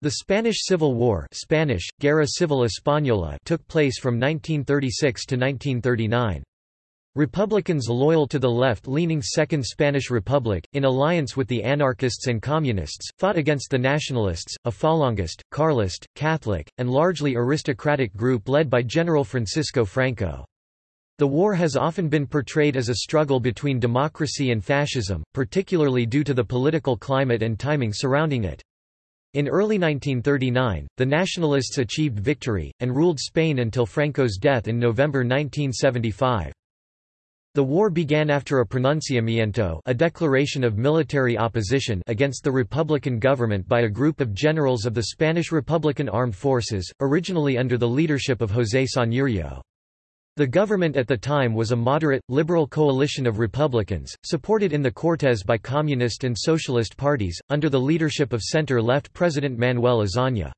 The Spanish Civil War Spanish, Guerra Civil Española took place from 1936 to 1939. Republicans loyal to the left-leaning Second Spanish Republic, in alliance with the anarchists and communists, fought against the nationalists, a Falangist, Carlist, Catholic, and largely aristocratic group led by General Francisco Franco. The war has often been portrayed as a struggle between democracy and fascism, particularly due to the political climate and timing surrounding it. In early 1939, the Nationalists achieved victory, and ruled Spain until Franco's death in November 1975. The war began after a pronunciamiento a declaration of military opposition against the Republican government by a group of generals of the Spanish Republican Armed Forces, originally under the leadership of José Sanjurjo. The government at the time was a moderate, liberal coalition of Republicans, supported in the Cortes by Communist and Socialist parties, under the leadership of center-left President Manuel Azaña.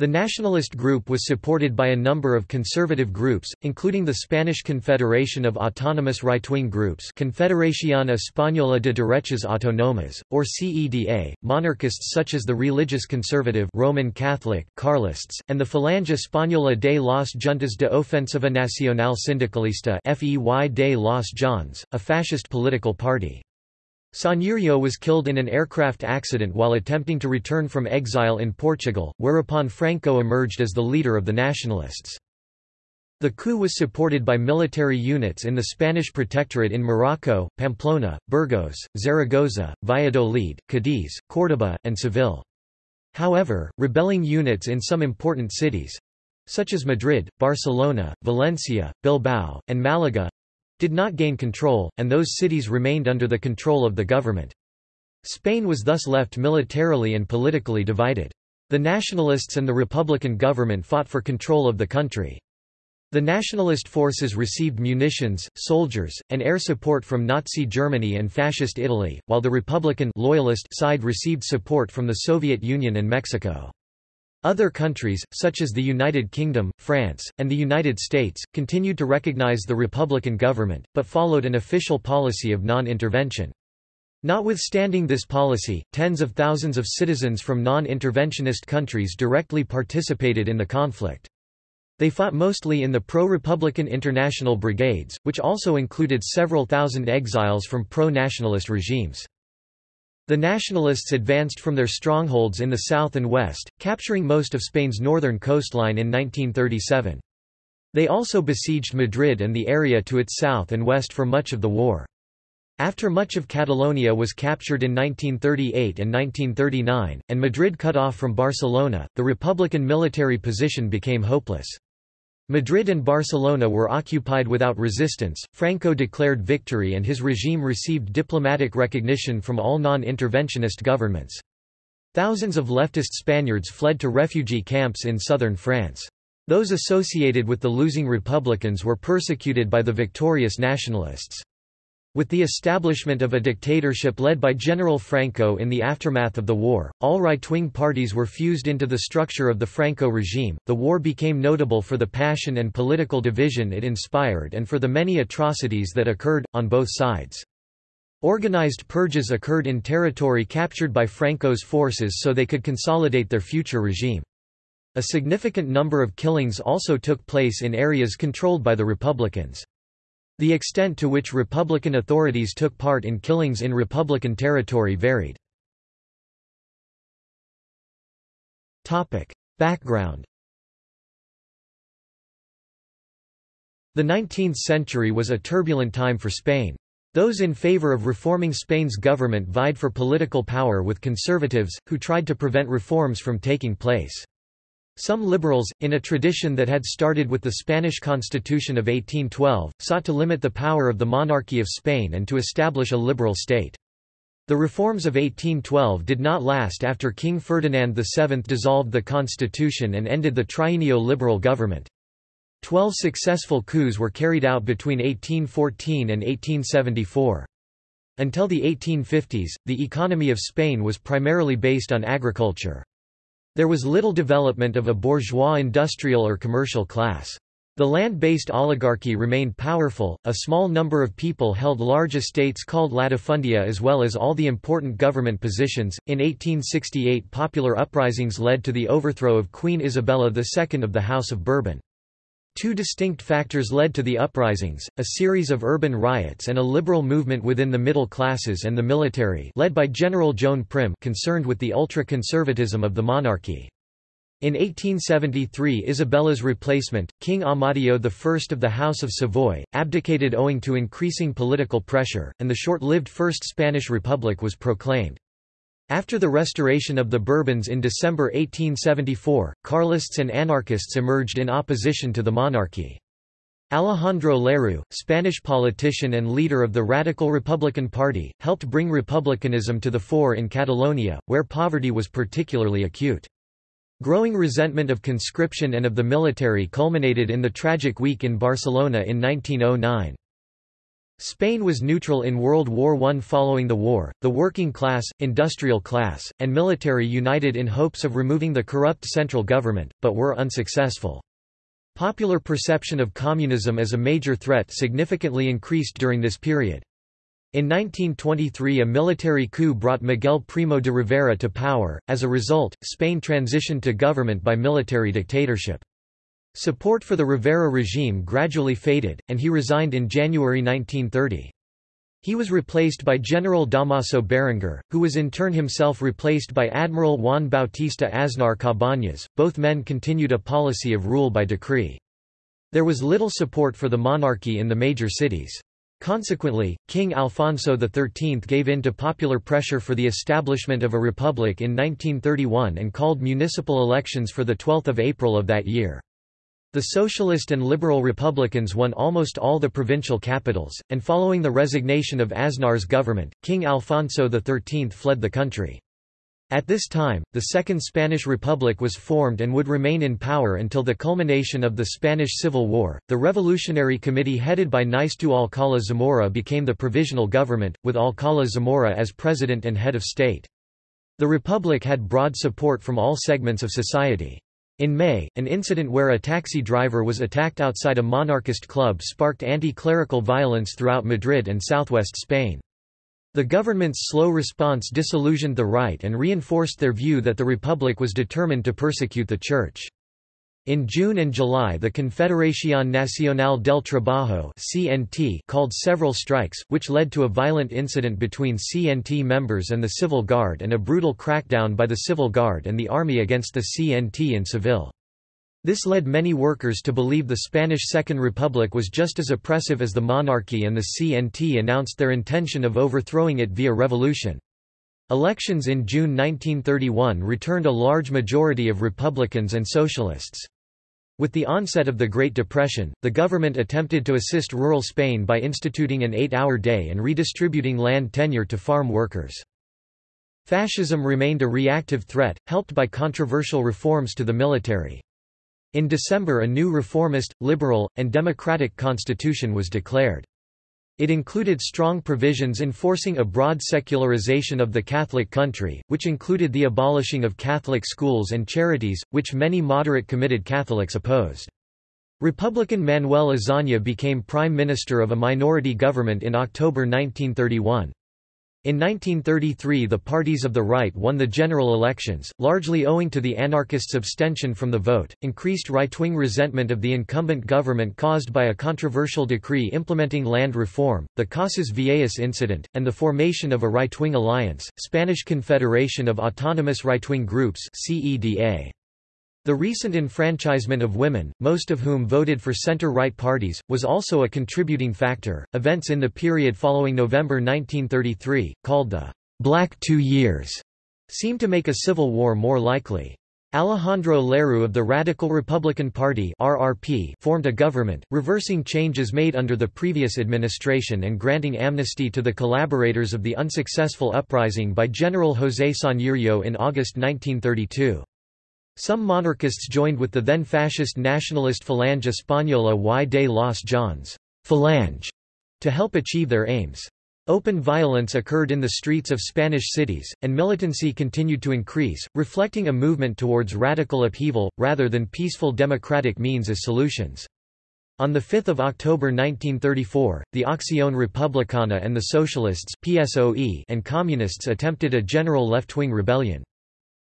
The nationalist group was supported by a number of conservative groups, including the Spanish Confederation of Autonomous Right-Wing Groups Confederación Española de Derechas Autónomas, or CEDA, monarchists such as the religious conservative Roman Catholic Carlists, and the Falange Española de las Juntas de Ofensiva Nacional Sindicalista FE de las JONS, a fascist political party. Sanjurjo was killed in an aircraft accident while attempting to return from exile in Portugal, whereupon Franco emerged as the leader of the nationalists. The coup was supported by military units in the Spanish protectorate in Morocco, Pamplona, Burgos, Zaragoza, Valladolid, Cadiz, Córdoba, and Seville. However, rebelling units in some important cities—such as Madrid, Barcelona, Valencia, Bilbao, and Malaga, did not gain control, and those cities remained under the control of the government. Spain was thus left militarily and politically divided. The nationalists and the republican government fought for control of the country. The nationalist forces received munitions, soldiers, and air support from Nazi Germany and Fascist Italy, while the Republican loyalist side received support from the Soviet Union and Mexico. Other countries, such as the United Kingdom, France, and the United States, continued to recognize the Republican government, but followed an official policy of non-intervention. Notwithstanding this policy, tens of thousands of citizens from non-interventionist countries directly participated in the conflict. They fought mostly in the pro-Republican International Brigades, which also included several thousand exiles from pro-nationalist regimes. The Nationalists advanced from their strongholds in the south and west, capturing most of Spain's northern coastline in 1937. They also besieged Madrid and the area to its south and west for much of the war. After much of Catalonia was captured in 1938 and 1939, and Madrid cut off from Barcelona, the Republican military position became hopeless. Madrid and Barcelona were occupied without resistance, Franco declared victory and his regime received diplomatic recognition from all non-interventionist governments. Thousands of leftist Spaniards fled to refugee camps in southern France. Those associated with the losing Republicans were persecuted by the victorious nationalists. With the establishment of a dictatorship led by General Franco in the aftermath of the war, all right-wing parties were fused into the structure of the Franco regime. The war became notable for the passion and political division it inspired and for the many atrocities that occurred, on both sides. Organized purges occurred in territory captured by Franco's forces so they could consolidate their future regime. A significant number of killings also took place in areas controlled by the Republicans. The extent to which Republican authorities took part in killings in Republican territory varied. Background The 19th century was a turbulent time for Spain. Those in favor of reforming Spain's government vied for political power with conservatives, who tried to prevent reforms from taking place. Some liberals, in a tradition that had started with the Spanish Constitution of 1812, sought to limit the power of the monarchy of Spain and to establish a liberal state. The reforms of 1812 did not last after King Ferdinand VII dissolved the constitution and ended the triennial liberal government. Twelve successful coups were carried out between 1814 and 1874. Until the 1850s, the economy of Spain was primarily based on agriculture. There was little development of a bourgeois industrial or commercial class. The land-based oligarchy remained powerful, a small number of people held large estates called latifundia as well as all the important government positions. In 1868 popular uprisings led to the overthrow of Queen Isabella II of the House of Bourbon. Two distinct factors led to the uprisings, a series of urban riots and a liberal movement within the middle classes and the military led by General Joan Prim concerned with the ultra-conservatism of the monarchy. In 1873 Isabella's replacement, King Amadeo I of the House of Savoy, abdicated owing to increasing political pressure, and the short-lived First Spanish Republic was proclaimed. After the restoration of the Bourbons in December 1874, Carlists and anarchists emerged in opposition to the monarchy. Alejandro Lerroux, Spanish politician and leader of the Radical Republican Party, helped bring republicanism to the fore in Catalonia, where poverty was particularly acute. Growing resentment of conscription and of the military culminated in the tragic week in Barcelona in 1909. Spain was neutral in World War I. Following the war, the working class, industrial class, and military united in hopes of removing the corrupt central government, but were unsuccessful. Popular perception of communism as a major threat significantly increased during this period. In 1923 a military coup brought Miguel Primo de Rivera to power, as a result, Spain transitioned to government by military dictatorship. Support for the Rivera regime gradually faded, and he resigned in January 1930. He was replaced by General Damaso Berenguer, who was in turn himself replaced by Admiral Juan Bautista Aznar Cabañas. Both men continued a policy of rule by decree. There was little support for the monarchy in the major cities. Consequently, King Alfonso XIII gave in to popular pressure for the establishment of a republic in 1931 and called municipal elections for 12 April of that year. The Socialist and Liberal Republicans won almost all the provincial capitals, and following the resignation of Aznar's government, King Alfonso XIII fled the country. At this time, the Second Spanish Republic was formed and would remain in power until the culmination of the Spanish Civil War. The Revolutionary Committee headed by Niceto Alcala Zamora became the provisional government, with Alcala Zamora as president and head of state. The Republic had broad support from all segments of society. In May, an incident where a taxi driver was attacked outside a monarchist club sparked anti-clerical violence throughout Madrid and southwest Spain. The government's slow response disillusioned the right and reinforced their view that the Republic was determined to persecute the Church. In June and July the Confederación Nacional del Trabajo CNT called several strikes, which led to a violent incident between CNT members and the Civil Guard and a brutal crackdown by the Civil Guard and the army against the CNT in Seville. This led many workers to believe the Spanish Second Republic was just as oppressive as the monarchy and the CNT announced their intention of overthrowing it via revolution. Elections in June 1931 returned a large majority of Republicans and Socialists. With the onset of the Great Depression, the government attempted to assist rural Spain by instituting an eight-hour day and redistributing land tenure to farm workers. Fascism remained a reactive threat, helped by controversial reforms to the military. In December a new reformist, liberal, and democratic constitution was declared. It included strong provisions enforcing a broad secularization of the Catholic country, which included the abolishing of Catholic schools and charities, which many moderate committed Catholics opposed. Republican Manuel Azaña became prime minister of a minority government in October 1931. In 1933 the parties of the right won the general elections, largely owing to the anarchists' abstention from the vote, increased right-wing resentment of the incumbent government caused by a controversial decree implementing land reform, the Casas Viejas incident, and the formation of a right-wing alliance, Spanish Confederation of Autonomous Right-Wing Groups CEDA. The recent enfranchisement of women, most of whom voted for center-right parties, was also a contributing factor. Events in the period following November 1933, called the Black Two Years, seemed to make a civil war more likely. Alejandro Lerroux of the Radical Republican Party (RRP) formed a government, reversing changes made under the previous administration and granting amnesty to the collaborators of the unsuccessful uprising by General José Sanjurjo in August 1932. Some monarchists joined with the then fascist nationalist Falange Española y de las JONS Falange, to help achieve their aims. Open violence occurred in the streets of Spanish cities, and militancy continued to increase, reflecting a movement towards radical upheaval, rather than peaceful democratic means as solutions. On 5 October 1934, the Acción Republicana and the Socialists PSOE and Communists attempted a general left-wing rebellion.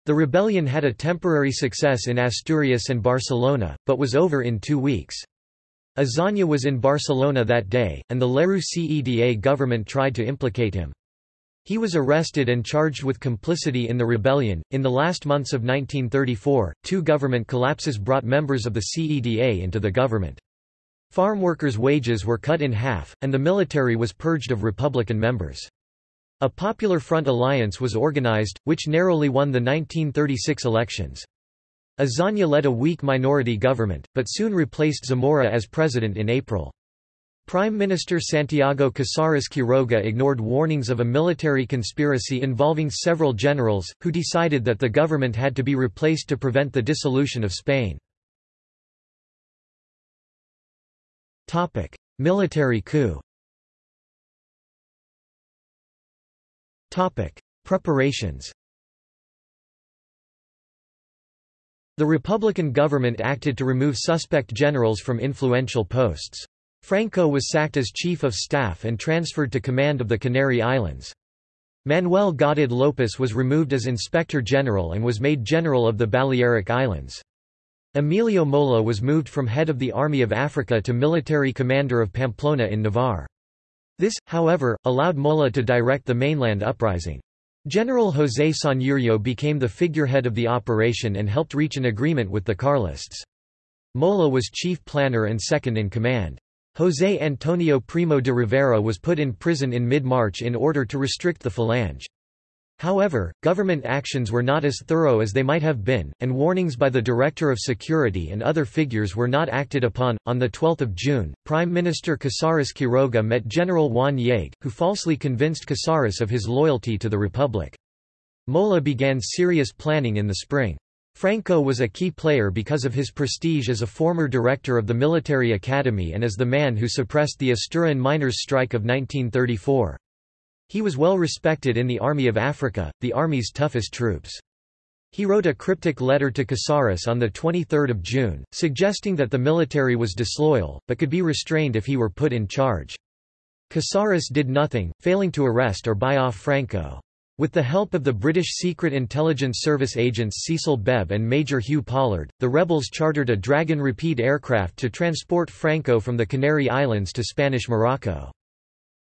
The rebellion had a temporary success in Asturias and Barcelona, but was over in two weeks. Azaña was in Barcelona that day, and the Lerroux CEDA government tried to implicate him. He was arrested and charged with complicity in the rebellion. In the last months of 1934, two government collapses brought members of the CEDA into the government. Farm workers' wages were cut in half, and the military was purged of Republican members. A Popular Front alliance was organized, which narrowly won the 1936 elections. Azaña led a weak minority government, but soon replaced Zamora as president in April. Prime Minister Santiago Casares Quiroga ignored warnings of a military conspiracy involving several generals, who decided that the government had to be replaced to prevent the dissolution of Spain. Military coup Preparations The Republican government acted to remove suspect generals from influential posts. Franco was sacked as chief of staff and transferred to command of the Canary Islands. Manuel Goded Llopis was removed as inspector general and was made general of the Balearic Islands. Emilio Mola was moved from head of the Army of Africa to military commander of Pamplona in Navarre. This, however, allowed Mola to direct the mainland uprising. General José Sanjurjo became the figurehead of the operation and helped reach an agreement with the Carlists. Mola was chief planner and second in command. José Antonio Primo de Rivera was put in prison in mid-March in order to restrict the Falange. However, government actions were not as thorough as they might have been, and warnings by the Director of Security and other figures were not acted upon. On 12 June, Prime Minister Casares Quiroga met General Juan Yague, who falsely convinced Casares of his loyalty to the Republic. Mola began serious planning in the spring. Franco was a key player because of his prestige as a former director of the military academy and as the man who suppressed the Asturian miners' strike of 1934. He was well respected in the Army of Africa, the army's toughest troops. He wrote a cryptic letter to Casares on 23 June, suggesting that the military was disloyal, but could be restrained if he were put in charge. Casares did nothing, failing to arrest or buy off Franco. With the help of the British Secret Intelligence Service agents Cecil Bebb and Major Hugh Pollard, the rebels chartered a Dragon Rapide aircraft to transport Franco from the Canary Islands to Spanish Morocco.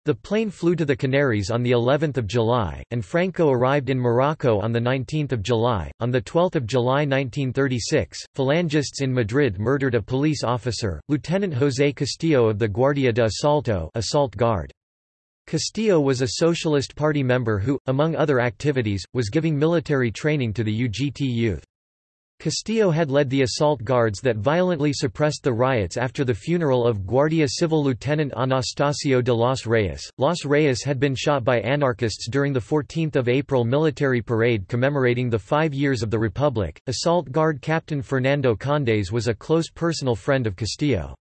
The plane flew to the Canaries on the 11th of July, and Franco arrived in Morocco on the 19th of July. On the 12th of July 1936, Phalangists in Madrid murdered a police officer, Lieutenant José Castillo of the Guardia de Asalto, assault guard. Castillo was a Socialist Party member who, among other activities, was giving military training to the UGT youth. Castillo had led the assault guards that violently suppressed the riots after the funeral of Guardia Civil Lieutenant Anastasio de los Reyes. Los Reyes had been shot by anarchists during the 14th of April military parade commemorating the five years of the Republic. Assault Guard Captain Fernando Condes was a close personal friend of Castillo.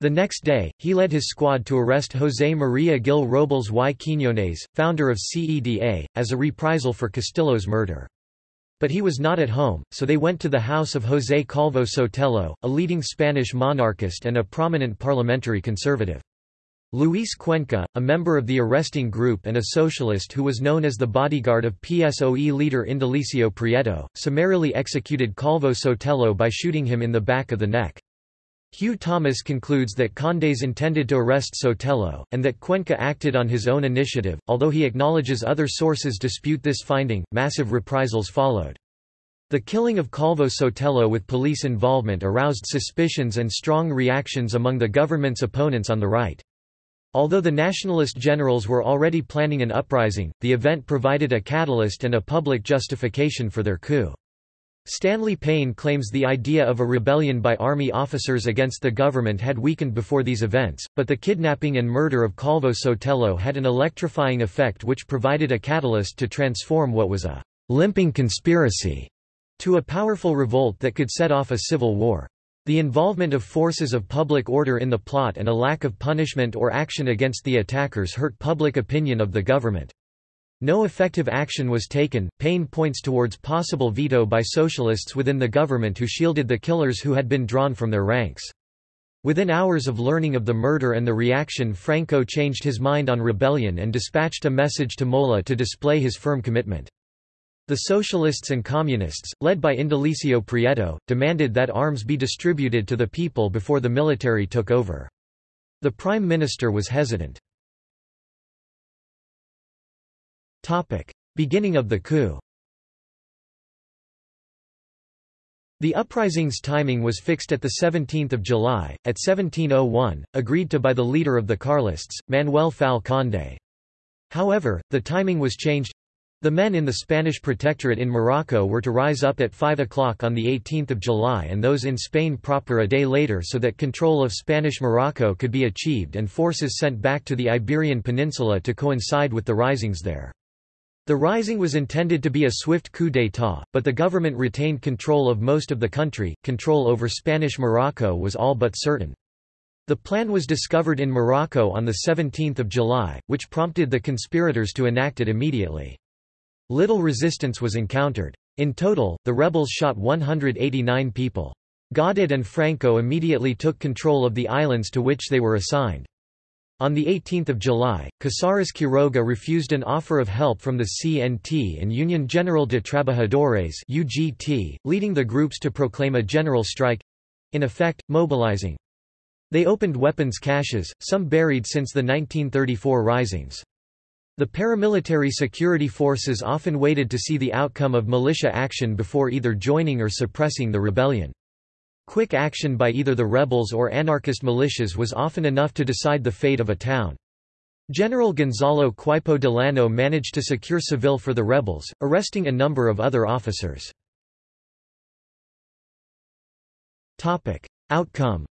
The next day, he led his squad to arrest José María Gil Robles y Quiñones, founder of CEDA, as a reprisal for Castillo's murder. But he was not at home, so they went to the house of José Calvo Sotelo, a leading Spanish monarchist and a prominent parliamentary conservative. Luis Cuenca, a member of the arresting group and a socialist who was known as the bodyguard of PSOE leader Indalecio Prieto, summarily executed Calvo Sotelo by shooting him in the back of the neck. Hugh Thomas concludes that Condes intended to arrest Sotelo, and that Cuenca acted on his own initiative, although he acknowledges other sources dispute this finding. Massive reprisals followed. The killing of Calvo Sotelo with police involvement aroused suspicions and strong reactions among the government's opponents on the right. Although the nationalist generals were already planning an uprising, the event provided a catalyst and a public justification for their coup. Stanley Payne claims the idea of a rebellion by army officers against the government had weakened before these events, but the kidnapping and murder of Calvo Sotelo had an electrifying effect which provided a catalyst to transform what was a limping conspiracy to a powerful revolt that could set off a civil war. The involvement of forces of public order in the plot and a lack of punishment or action against the attackers hurt public opinion of the government. No effective action was taken. Payne points towards possible veto by socialists within the government who shielded the killers who had been drawn from their ranks. Within hours of learning of the murder and the reaction Franco changed his mind on rebellion and dispatched a message to Mola to display his firm commitment. The socialists and communists, led by Indalecio Prieto, demanded that arms be distributed to the people before the military took over. The prime minister was hesitant. Beginning of the coup The uprising's timing was fixed at 17 July, at 1701, agreed to by the leader of the Carlists, Manuel Fal Conde. However, the timing was changed. The men in the Spanish protectorate in Morocco were to rise up at 5 o'clock on 18 July and those in Spain proper a day later so that control of Spanish Morocco could be achieved and forces sent back to the Iberian Peninsula to coincide with the risings there. The rising was intended to be a swift coup d'état, but the government retained control of most of the country, control over Spanish Morocco was all but certain. The plan was discovered in Morocco on 17 July, which prompted the conspirators to enact it immediately. Little resistance was encountered. In total, the rebels shot 189 people. Goded and Franco immediately took control of the islands to which they were assigned. On 18 July, Casares Quiroga refused an offer of help from the CNT and Union General de Trabajadores UGT, leading the groups to proclaim a general strike—in effect, mobilizing. They opened weapons caches, some buried since the 1934 risings. The paramilitary security forces often waited to see the outcome of militia action before either joining or suppressing the rebellion. Quick action by either the rebels or anarchist militias was often enough to decide the fate of a town. General Gonzalo Queipo de Llano managed to secure Seville for the rebels, arresting a number of other officers. Outcome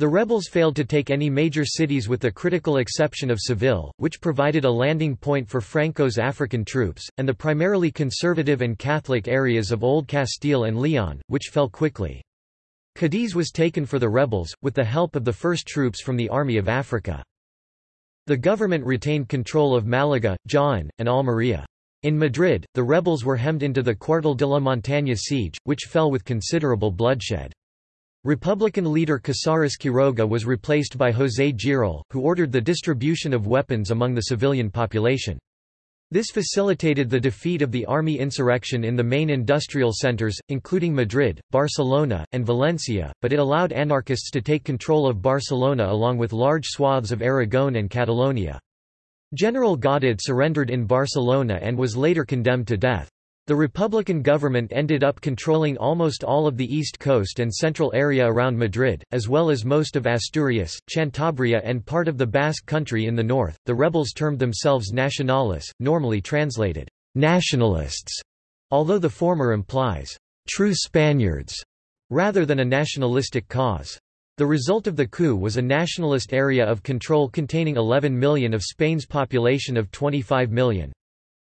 The rebels failed to take any major cities with the critical exception of Seville, which provided a landing point for Franco's African troops, and the primarily conservative and Catholic areas of Old Castile and Leon, which fell quickly. Cadiz was taken for the rebels, with the help of the first troops from the Army of Africa. The government retained control of Malaga, Jaén, and Almería. In Madrid, the rebels were hemmed into the Cuartel de la Montaña siege, which fell with considerable bloodshed. Republican leader Casares Quiroga was replaced by José Giral, who ordered the distribution of weapons among the civilian population. This facilitated the defeat of the army insurrection in the main industrial centers, including Madrid, Barcelona, and Valencia, but it allowed anarchists to take control of Barcelona along with large swaths of Aragon and Catalonia. General Goded surrendered in Barcelona and was later condemned to death. The Republican government ended up controlling almost all of the east coast and central area around Madrid, as well as most of Asturias, Cantabria, and part of the Basque country in the north. The rebels termed themselves nacionales, normally translated nationalists, although the former implies true Spaniards rather than a nationalistic cause. The result of the coup was a nationalist area of control containing 11 million of Spain's population of 25 million.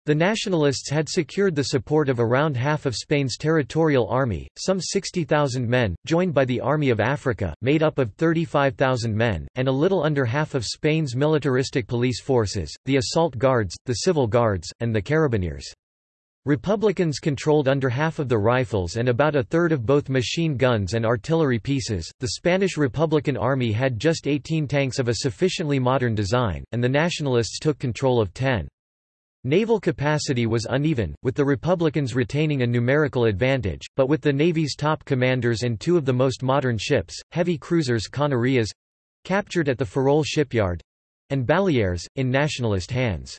The Nationalists had secured the support of around half of Spain's territorial army, some 60,000 men, joined by the Army of Africa, made up of 35,000 men, and a little under half of Spain's militaristic police forces, the assault guards, the civil guards, and the carabineers. Republicans controlled under half of the rifles and about a third of both machine guns and artillery pieces. The Spanish Republican Army had just 18 tanks of a sufficiently modern design, and the Nationalists took control of 10. Naval capacity was uneven, with the Republicans retaining a numerical advantage, but with the Navy's top commanders and two of the most modern ships, heavy cruisers Canarias—captured at the Ferrol shipyard—and Baleares, in nationalist hands.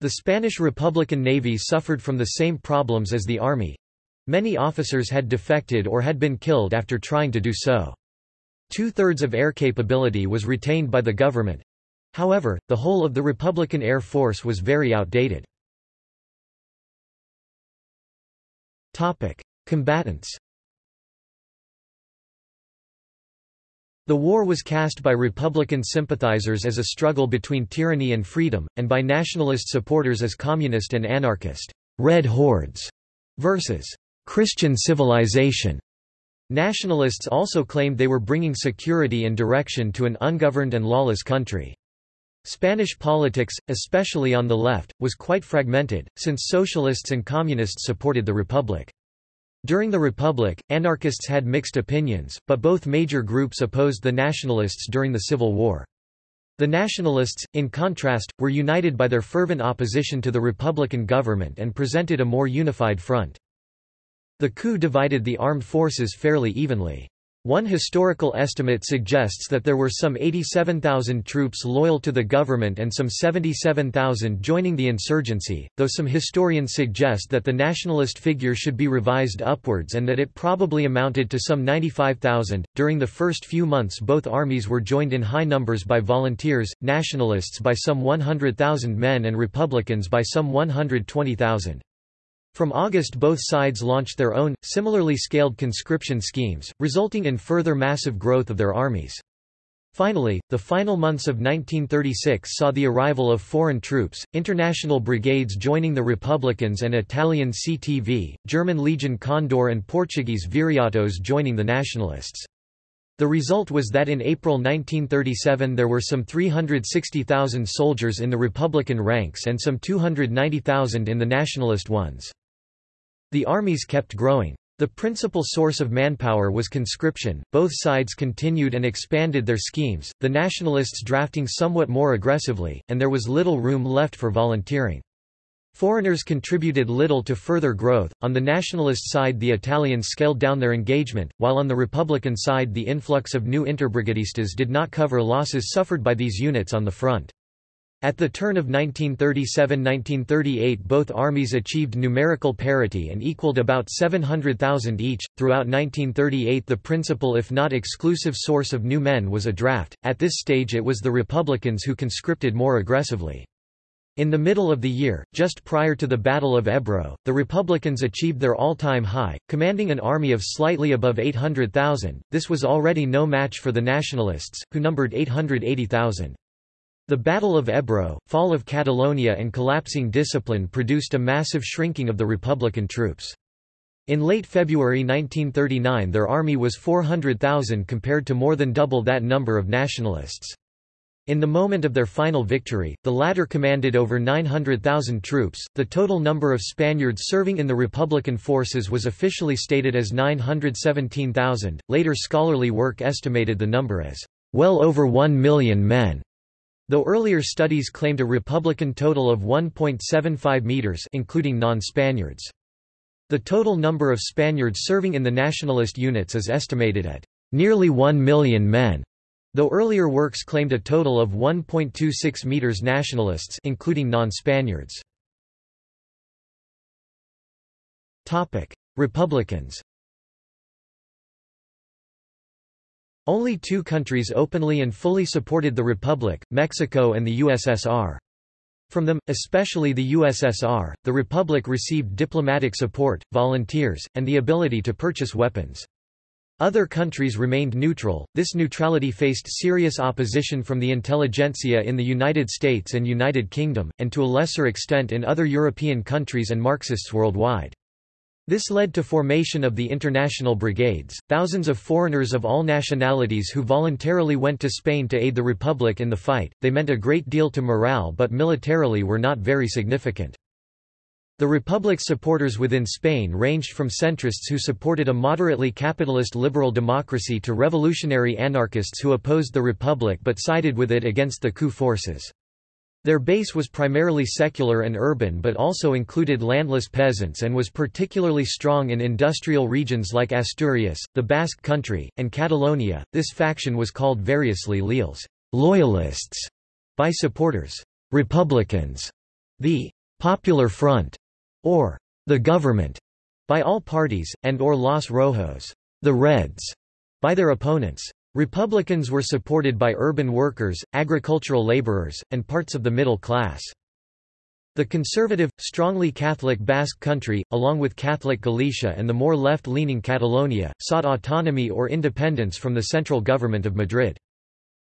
The Spanish Republican Navy suffered from the same problems as the Army. Many officers had defected or had been killed after trying to do so. Two-thirds of air capability was retained by the government, However, the whole of the Republican Air Force was very outdated. Topic. Combatants The war was cast by Republican sympathizers as a struggle between tyranny and freedom, and by nationalist supporters as communist and anarchist Red Hordes versus Christian civilization. Nationalists also claimed they were bringing security and direction to an ungoverned and lawless country. Spanish politics, especially on the left, was quite fragmented, since socialists and communists supported the republic. During the Republic, anarchists had mixed opinions, but both major groups opposed the nationalists during the Civil War. The nationalists, in contrast, were united by their fervent opposition to the Republican government and presented a more unified front. The coup divided the armed forces fairly evenly. One historical estimate suggests that there were some 87,000 troops loyal to the government and some 77,000 joining the insurgency, though some historians suggest that the nationalist figure should be revised upwards and that it probably amounted to some 95,000. During the first few months, both armies were joined in high numbers by volunteers, nationalists by some 100,000 men, and republicans by some 120,000. From August both sides launched their own, similarly scaled conscription schemes, resulting in further massive growth of their armies. Finally, the final months of 1936 saw the arrival of foreign troops, international brigades joining the Republicans and Italian CTV, German Legion Condor and Portuguese Viriatos joining the Nationalists. The result was that in April 1937 there were some 360,000 soldiers in the Republican ranks and some 290,000 in the Nationalist ones. The armies kept growing. The principal source of manpower was conscription. Both sides continued and expanded their schemes, the nationalists drafting somewhat more aggressively, and there was little room left for volunteering. Foreigners contributed little to further growth. On the nationalist side, the Italians scaled down their engagement, while on the Republican side, the influx of new interbrigadistas did not cover losses suffered by these units on the front. At the turn of 1937–1938 both armies achieved numerical parity and equaled about 700,000 each. Throughout 1938 the principal if not exclusive source of new men was a draft. At this stage it was the Republicans who conscripted more aggressively. In the middle of the year, just prior to the Battle of Ebro, the Republicans achieved their all-time high, commanding an army of slightly above 800,000. This was already no match for the Nationalists, who numbered 880,000. The Battle of Ebro, fall of Catalonia and collapsing discipline produced a massive shrinking of the Republican troops. In late February 1939 their army was 400,000 compared to more than double that number of nationalists. In the moment of their final victory, the latter commanded over 900,000 troops. The total number of Spaniards serving in the Republican forces was officially stated as 917,000. Later scholarly work estimated the number as well over 1 million men. Though earlier studies claimed a Republican total of 1.75 meters including non-Spaniards. The total number of Spaniards serving in the nationalist units is estimated at nearly 1 million men, though earlier works claimed a total of 1.26 meters nationalists including non-Spaniards. Republicans Only two countries openly and fully supported the Republic, Mexico and the USSR. From them, especially the USSR, the Republic received diplomatic support, volunteers, and the ability to purchase weapons. Other countries remained neutral. This neutrality faced serious opposition from the intelligentsia in the United States and United Kingdom, and to a lesser extent in other European countries and Marxists worldwide. This led to formation of the international brigades, thousands of foreigners of all nationalities who voluntarily went to Spain to aid the Republic in the fight. They meant a great deal to morale but militarily were not very significant. The Republic's supporters within Spain ranged from centrists who supported a moderately capitalist liberal democracy to revolutionary anarchists who opposed the Republic but sided with it against the coup forces. Their base was primarily secular and urban but also included landless peasants and was particularly strong in industrial regions like Asturias, the Basque Country, and Catalonia. This faction was called variously Leals loyalists by supporters, Republicans, the Popular Front, or the government by all parties, and or Los Rojos, the Reds, by their opponents. Republicans were supported by urban workers, agricultural laborers, and parts of the middle class. The conservative, strongly Catholic Basque country, along with Catholic Galicia and the more left-leaning Catalonia, sought autonomy or independence from the central government of Madrid.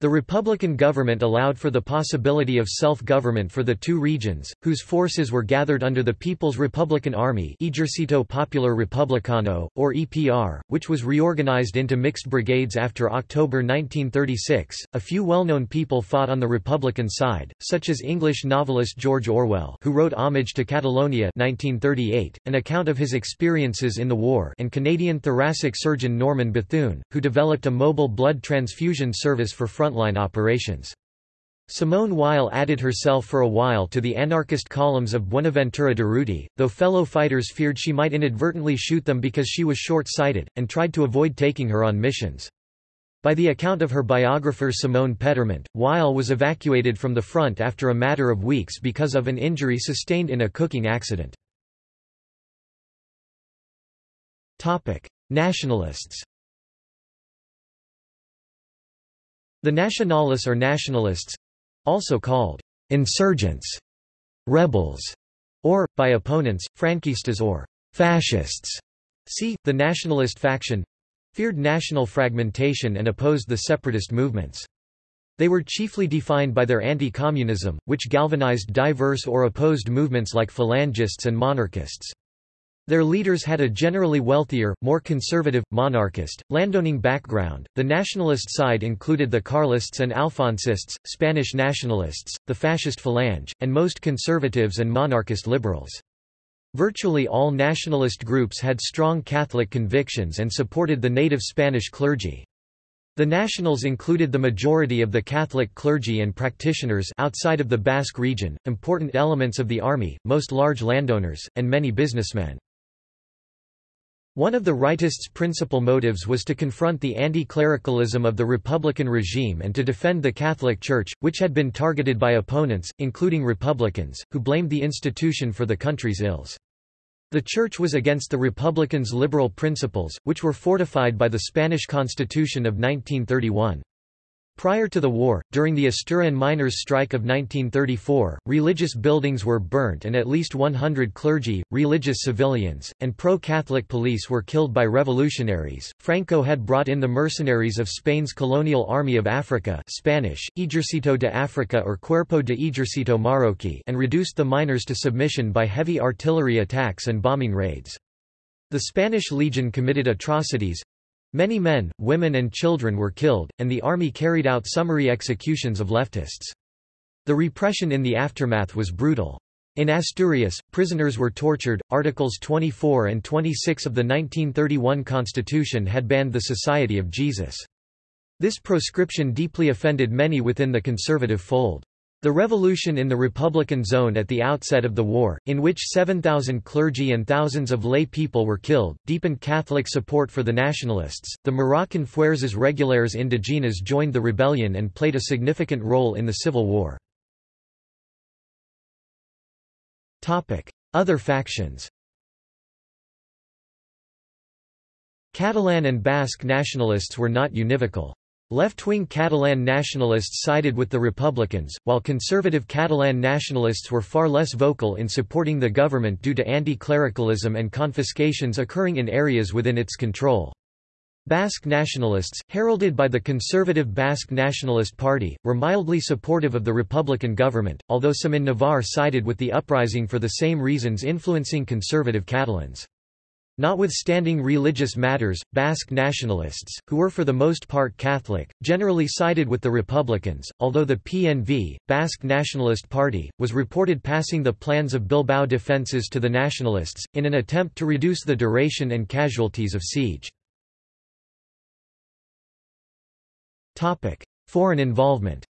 The Republican government allowed for the possibility of self-government for the two regions, whose forces were gathered under the People's Republican Army Ejercito Popular Republicano, or EPR, which was reorganized into mixed brigades after October 1936. A few well-known people fought on the Republican side, such as English novelist George Orwell who wrote Homage to Catalonia 1938, an account of his experiences in the war and Canadian thoracic surgeon Norman Bethune, who developed a mobile blood transfusion service for front frontline operations. Simone Weil added herself for a while to the anarchist columns of Buenaventura Durruti, though fellow fighters feared she might inadvertently shoot them because she was short-sighted, and tried to avoid taking her on missions. By the account of her biographer Simone Pétrement, Weil was evacuated from the front after a matter of weeks because of an injury sustained in a cooking accident. Nationalists The Nacionales or nationalists also called insurgents, rebels, or, by opponents, franquistas or fascists. See, the nationalist faction feared national fragmentation and opposed the separatist movements. They were chiefly defined by their anti-communism, which galvanized diverse or opposed movements like phalangists and monarchists. Their leaders had a generally wealthier, more conservative, monarchist, landowning background. The nationalist side included the Carlists and Alfonsists, Spanish nationalists, the fascist Falange, and most conservatives and monarchist liberals. Virtually all nationalist groups had strong Catholic convictions and supported the native Spanish clergy. The Nationals included the majority of the Catholic clergy and practitioners outside of the Basque region, important elements of the army, most large landowners, and many businessmen. One of the rightists' principal motives was to confront the anti-clericalism of the Republican regime and to defend the Catholic Church, which had been targeted by opponents, including Republicans, who blamed the institution for the country's ills. The Church was against the Republicans' liberal principles, which were fortified by the Spanish Constitution of 1931. Prior to the war, during the Asturian miners' strike of 1934, religious buildings were burnt and at least 100 clergy, religious civilians, and pro-Catholic police were killed by revolutionaries. Franco had brought in the mercenaries of Spain's colonial army of Africa Spanish, Ejercito de Africa or Cuerpo de Ejercito Marroquí and reduced the miners to submission by heavy artillery attacks and bombing raids. The Spanish Legion committed atrocities, Many men, women and children were killed, and the army carried out summary executions of leftists. The repression in the aftermath was brutal. In Asturias, prisoners were tortured. Articles 24 and 26 of the 1931 Constitution had banned the Society of Jesus. This proscription deeply offended many within the conservative fold. The revolution in the Republican zone at the outset of the war, in which 7,000 clergy and thousands of lay people were killed, deepened Catholic support for the nationalists. The Moroccan Fuerzas Regulares Indigenas joined the rebellion and played a significant role in the civil war. Topic: Other factions. Catalan and Basque nationalists were not univocal. Left-wing Catalan nationalists sided with the Republicans, while conservative Catalan nationalists were far less vocal in supporting the government due to anti-clericalism and confiscations occurring in areas within its control. Basque nationalists, heralded by the conservative Basque Nationalist Party, were mildly supportive of the Republican government, although some in Navarre sided with the uprising for the same reasons influencing conservative Catalans. Notwithstanding religious matters, Basque nationalists, who were for the most part Catholic, generally sided with the Republicans, although the PNV, Basque Nationalist Party, was reported passing the plans of Bilbao defences to the nationalists, in an attempt to reduce the duration and casualties of siege. Foreign involvement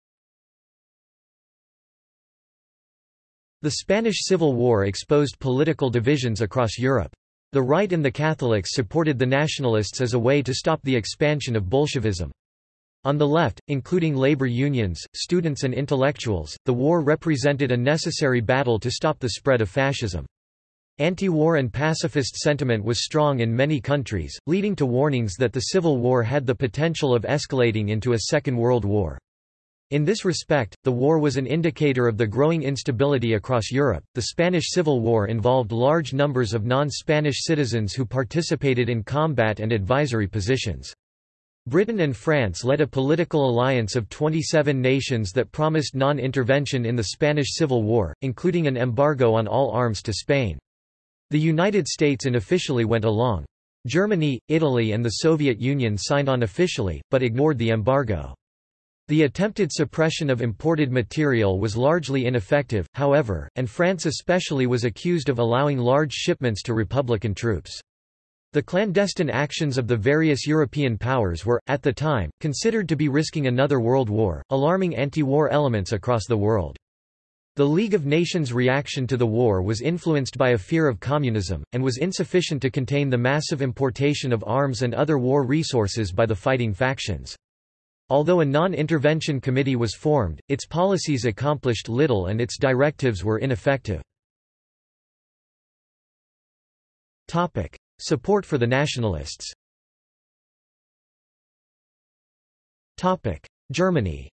The Spanish Civil War exposed political divisions across Europe. The right and the Catholics supported the nationalists as a way to stop the expansion of Bolshevism. On the left, including labor unions, students and intellectuals, the war represented a necessary battle to stop the spread of fascism. Anti-war and pacifist sentiment was strong in many countries, leading to warnings that the Civil War had the potential of escalating into a Second World War. In this respect, the war was an indicator of the growing instability across Europe. The Spanish Civil War involved large numbers of non Spanish citizens who participated in combat and advisory positions. Britain and France led a political alliance of 27 nations that promised non-intervention in the Spanish Civil War, including an embargo on all arms to Spain. The United States unofficially went along. Germany, Italy and the Soviet Union signed on officially, but ignored the embargo. The attempted suppression of imported material was largely ineffective, however, and France especially was accused of allowing large shipments to Republican troops. The clandestine actions of the various European powers were, at the time, considered to be risking another world war, alarming anti-war elements across the world. The League of Nations reaction to the war was influenced by a fear of communism, and was insufficient to contain the massive importation of arms and other war resources by the fighting factions. Although a non-intervention committee was formed, its policies accomplished little and its directives were ineffective. Support for the nationalists Germany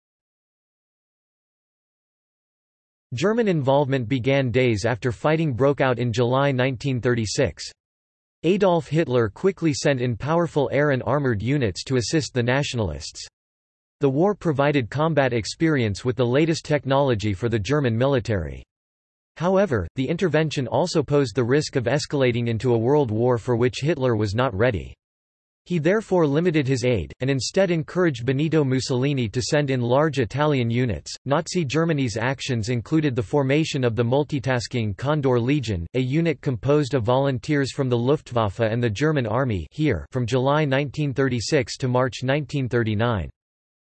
German involvement began days after fighting broke out in July 1936. Adolf Hitler quickly sent in powerful air and armoured units to assist the nationalists. The war provided combat experience with the latest technology for the German military. However, the intervention also posed the risk of escalating into a world war for which Hitler was not ready. He therefore limited his aid, and instead encouraged Benito Mussolini to send in large Italian units. Nazi Germany's actions included the formation of the multitasking Condor Legion, a unit composed of volunteers from the Luftwaffe and the German Army here from July 1936 to March 1939.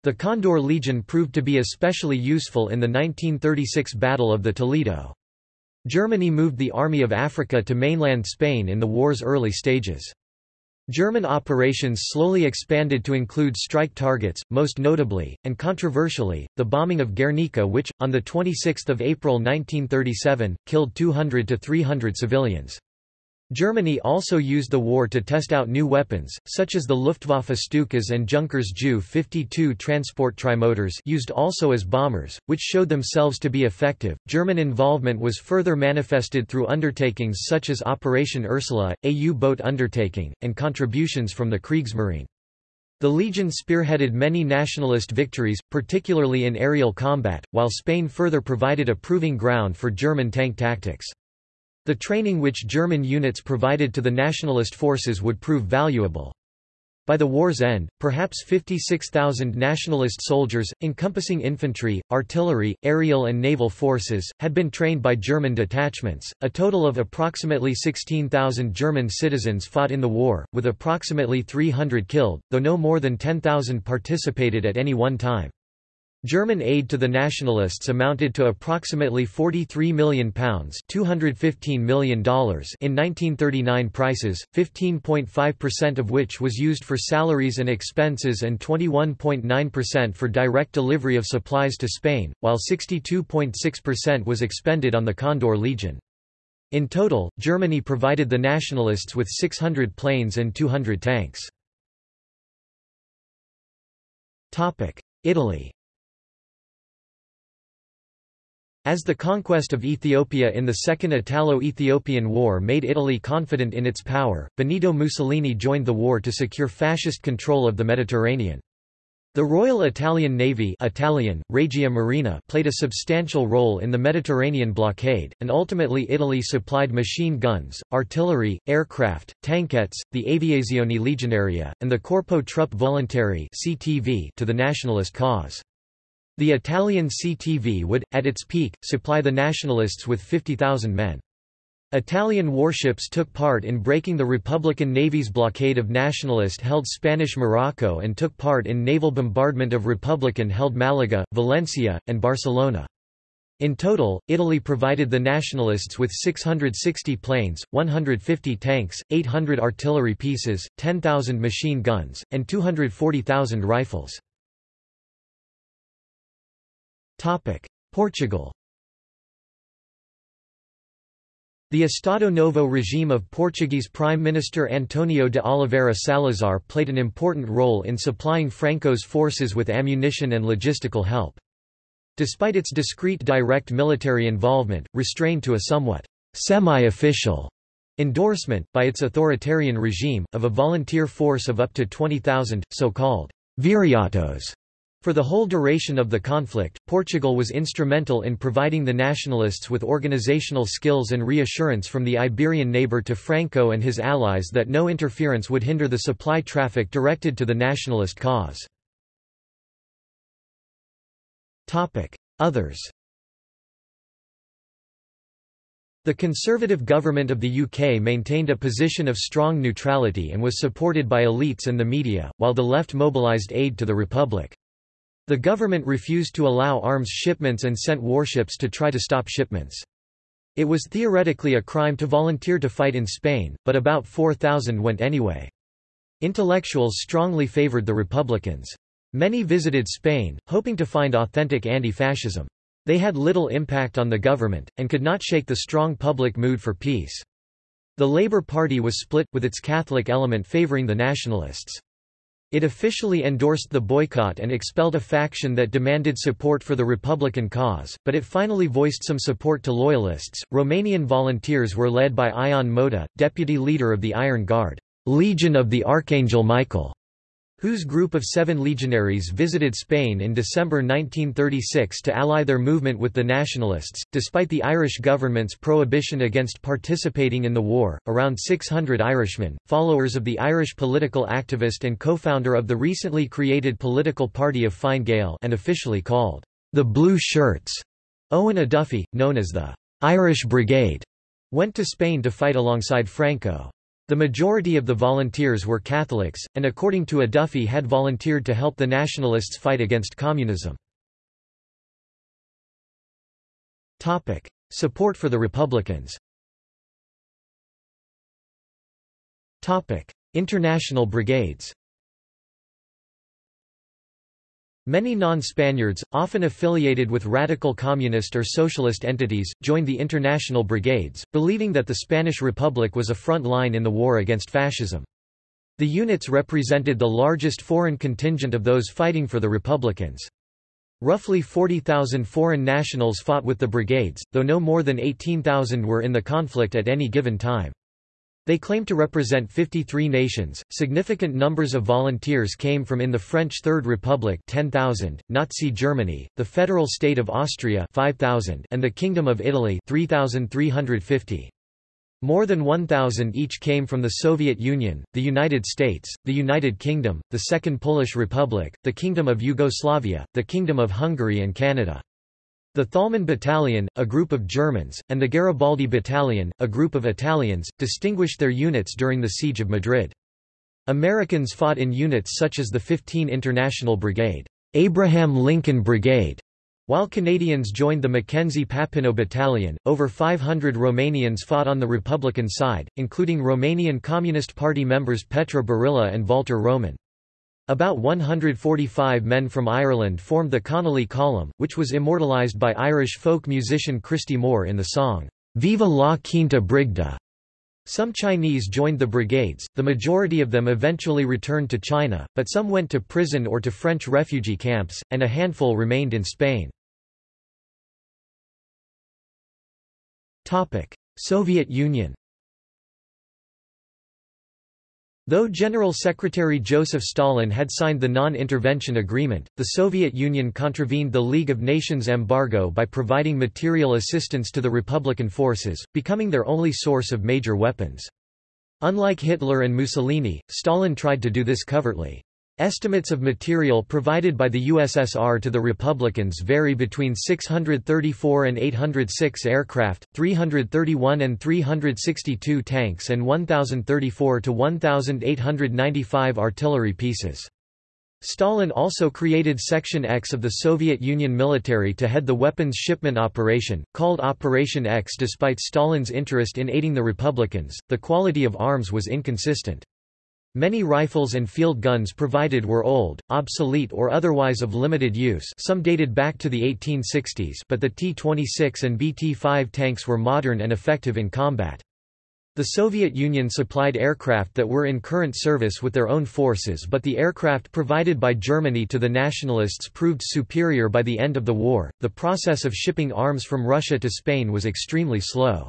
The Condor Legion proved to be especially useful in the 1936 Battle of the Toledo. Germany moved the Army of Africa to mainland Spain in the war's early stages. German operations slowly expanded to include strike targets, most notably, and controversially, the bombing of Guernica which, on 26 April 1937, killed 200 to 300 civilians. Germany also used the war to test out new weapons, such as the Luftwaffe Stukas and Junkers Ju-52 transport trimotors used also as bombers, which showed themselves to be effective. German involvement was further manifested through undertakings such as Operation Ursula, a U-boat undertaking, and contributions from the Kriegsmarine. The Legion spearheaded many nationalist victories, particularly in aerial combat, while Spain further provided a proving ground for German tank tactics. The training which German units provided to the nationalist forces would prove valuable. By the war's end, perhaps 56,000 nationalist soldiers, encompassing infantry, artillery, aerial and naval forces, had been trained by German detachments. A total of approximately 16,000 German citizens fought in the war, with approximately 300 killed, though no more than 10,000 participated at any one time. German aid to the nationalists amounted to approximately £43 million $215 million in 1939 prices, 15.5% of which was used for salaries and expenses and 21.9% for direct delivery of supplies to Spain, while 62.6% was expended on the Condor Legion. In total, Germany provided the nationalists with 600 planes and 200 tanks. Italy As the conquest of Ethiopia in the Second Italo-Ethiopian War made Italy confident in its power, Benito Mussolini joined the war to secure fascist control of the Mediterranean. The Royal Italian Navy Italian, Regia Marina played a substantial role in the Mediterranean blockade, and ultimately Italy supplied machine guns, artillery, aircraft, tankettes, the Aviazione Legionaria, and the Corpo Truppe Volontarie to the nationalist cause. The Italian CTV would, at its peak, supply the nationalists with 50,000 men. Italian warships took part in breaking the Republican Navy's blockade of nationalist-held Spanish Morocco and took part in naval bombardment of Republican-held Malaga, Valencia, and Barcelona. In total, Italy provided the nationalists with 660 planes, 150 tanks, 800 artillery pieces, 10,000 machine guns, and 240,000 rifles. Portugal The Estado Novo regime of Portuguese Prime Minister António de Oliveira Salazar played an important role in supplying Franco's forces with ammunition and logistical help. Despite its discreet direct military involvement, restrained to a somewhat semi-official endorsement, by its authoritarian regime, of a volunteer force of up to 20,000, so-called viriatos. For the whole duration of the conflict, Portugal was instrumental in providing the nationalists with organizational skills and reassurance from the Iberian neighbor to Franco and his allies that no interference would hinder the supply traffic directed to the nationalist cause. Others The Conservative government of the UK maintained a position of strong neutrality and was supported by elites and the media, while the left mobilised aid to the Republic. The government refused to allow arms shipments and sent warships to try to stop shipments. It was theoretically a crime to volunteer to fight in Spain, but about 4,000 went anyway. Intellectuals strongly favoured the Republicans. Many visited Spain, hoping to find authentic anti-fascism. They had little impact on the government, and could not shake the strong public mood for peace. The Labour Party was split, with its Catholic element favouring the nationalists. It officially endorsed the boycott and expelled a faction that demanded support for the Republican cause, but it finally voiced some support to loyalists. Romanian volunteers were led by Ion Moța, deputy leader of the Iron Guard, Legion of the Archangel Michael whose group of seven legionaries visited Spain in December 1936 to ally their movement with the Nationalists. Despite the Irish government's prohibition against participating in the war, around 600 Irishmen, followers of the Irish political activist and co-founder of the recently created political party of Fine Gael and officially called the Blue Shirts, Eoin O'Duffy, known as the Irish Brigade, went to Spain to fight alongside Franco. The majority of the volunteers were Catholics, and according to O'Duffy had volunteered to help the nationalists fight against communism. Support for the Republicans. International brigades Many non-Spaniards, often affiliated with radical communist or socialist entities, joined the international brigades, believing that the Spanish Republic was a front line in the war against fascism. The units represented the largest foreign contingent of those fighting for the Republicans. Roughly 40,000 foreign nationals fought with the brigades, though no more than 18,000 were in the conflict at any given time. They claim to represent 53 nations. Significant numbers of volunteers came from in the French Third Republic 10,000, Nazi Germany, the Federal State of Austria 5,000, and the Kingdom of Italy 3,350. More than 1,000 each came from the Soviet Union, the United States, the United Kingdom, the Second Polish Republic, the Kingdom of Yugoslavia, the Kingdom of Hungary and Canada. The Thalmann Battalion, a group of Germans, and the Garibaldi Battalion, a group of Italians, distinguished their units during the Siege of Madrid. Americans fought in units such as the 15 International Brigade, Abraham Lincoln Brigade, while Canadians joined the Mackenzie Papineau Battalion, over 500 Romanians fought on the Republican side, including Romanian Communist Party members Petre Borilă and Walter Roman. About 145 men from Ireland formed the Connolly Column, which was immortalised by Irish folk musician Christy Moore in the song, Viva la Quinta Brigada. Some Chinese joined the brigades, the majority of them eventually returned to China, but some went to prison or to French refugee camps, and a handful remained in Spain. Soviet Union Though General Secretary Joseph Stalin had signed the non-intervention agreement, the Soviet Union contravened the League of Nations embargo by providing material assistance to the Republican forces, becoming their only source of major weapons. Unlike Hitler and Mussolini, Stalin tried to do this covertly. Estimates of material provided by the USSR to the Republicans vary between 634 and 806 aircraft, 331 and 362 tanks and 1034 to 1895 artillery pieces. Stalin also created Section X of the Soviet Union military to head the weapons shipment operation, called Operation X. Despite Stalin's interest in aiding the Republicans, the quality of arms was inconsistent. Many rifles and field guns provided were old, obsolete or otherwise of limited use some dated back to the 1860s but the T-26 and BT-5 tanks were modern and effective in combat. The Soviet Union supplied aircraft that were in current service with their own forces but the aircraft provided by Germany to the nationalists proved superior by the end of the war. The process of shipping arms from Russia to Spain was extremely slow.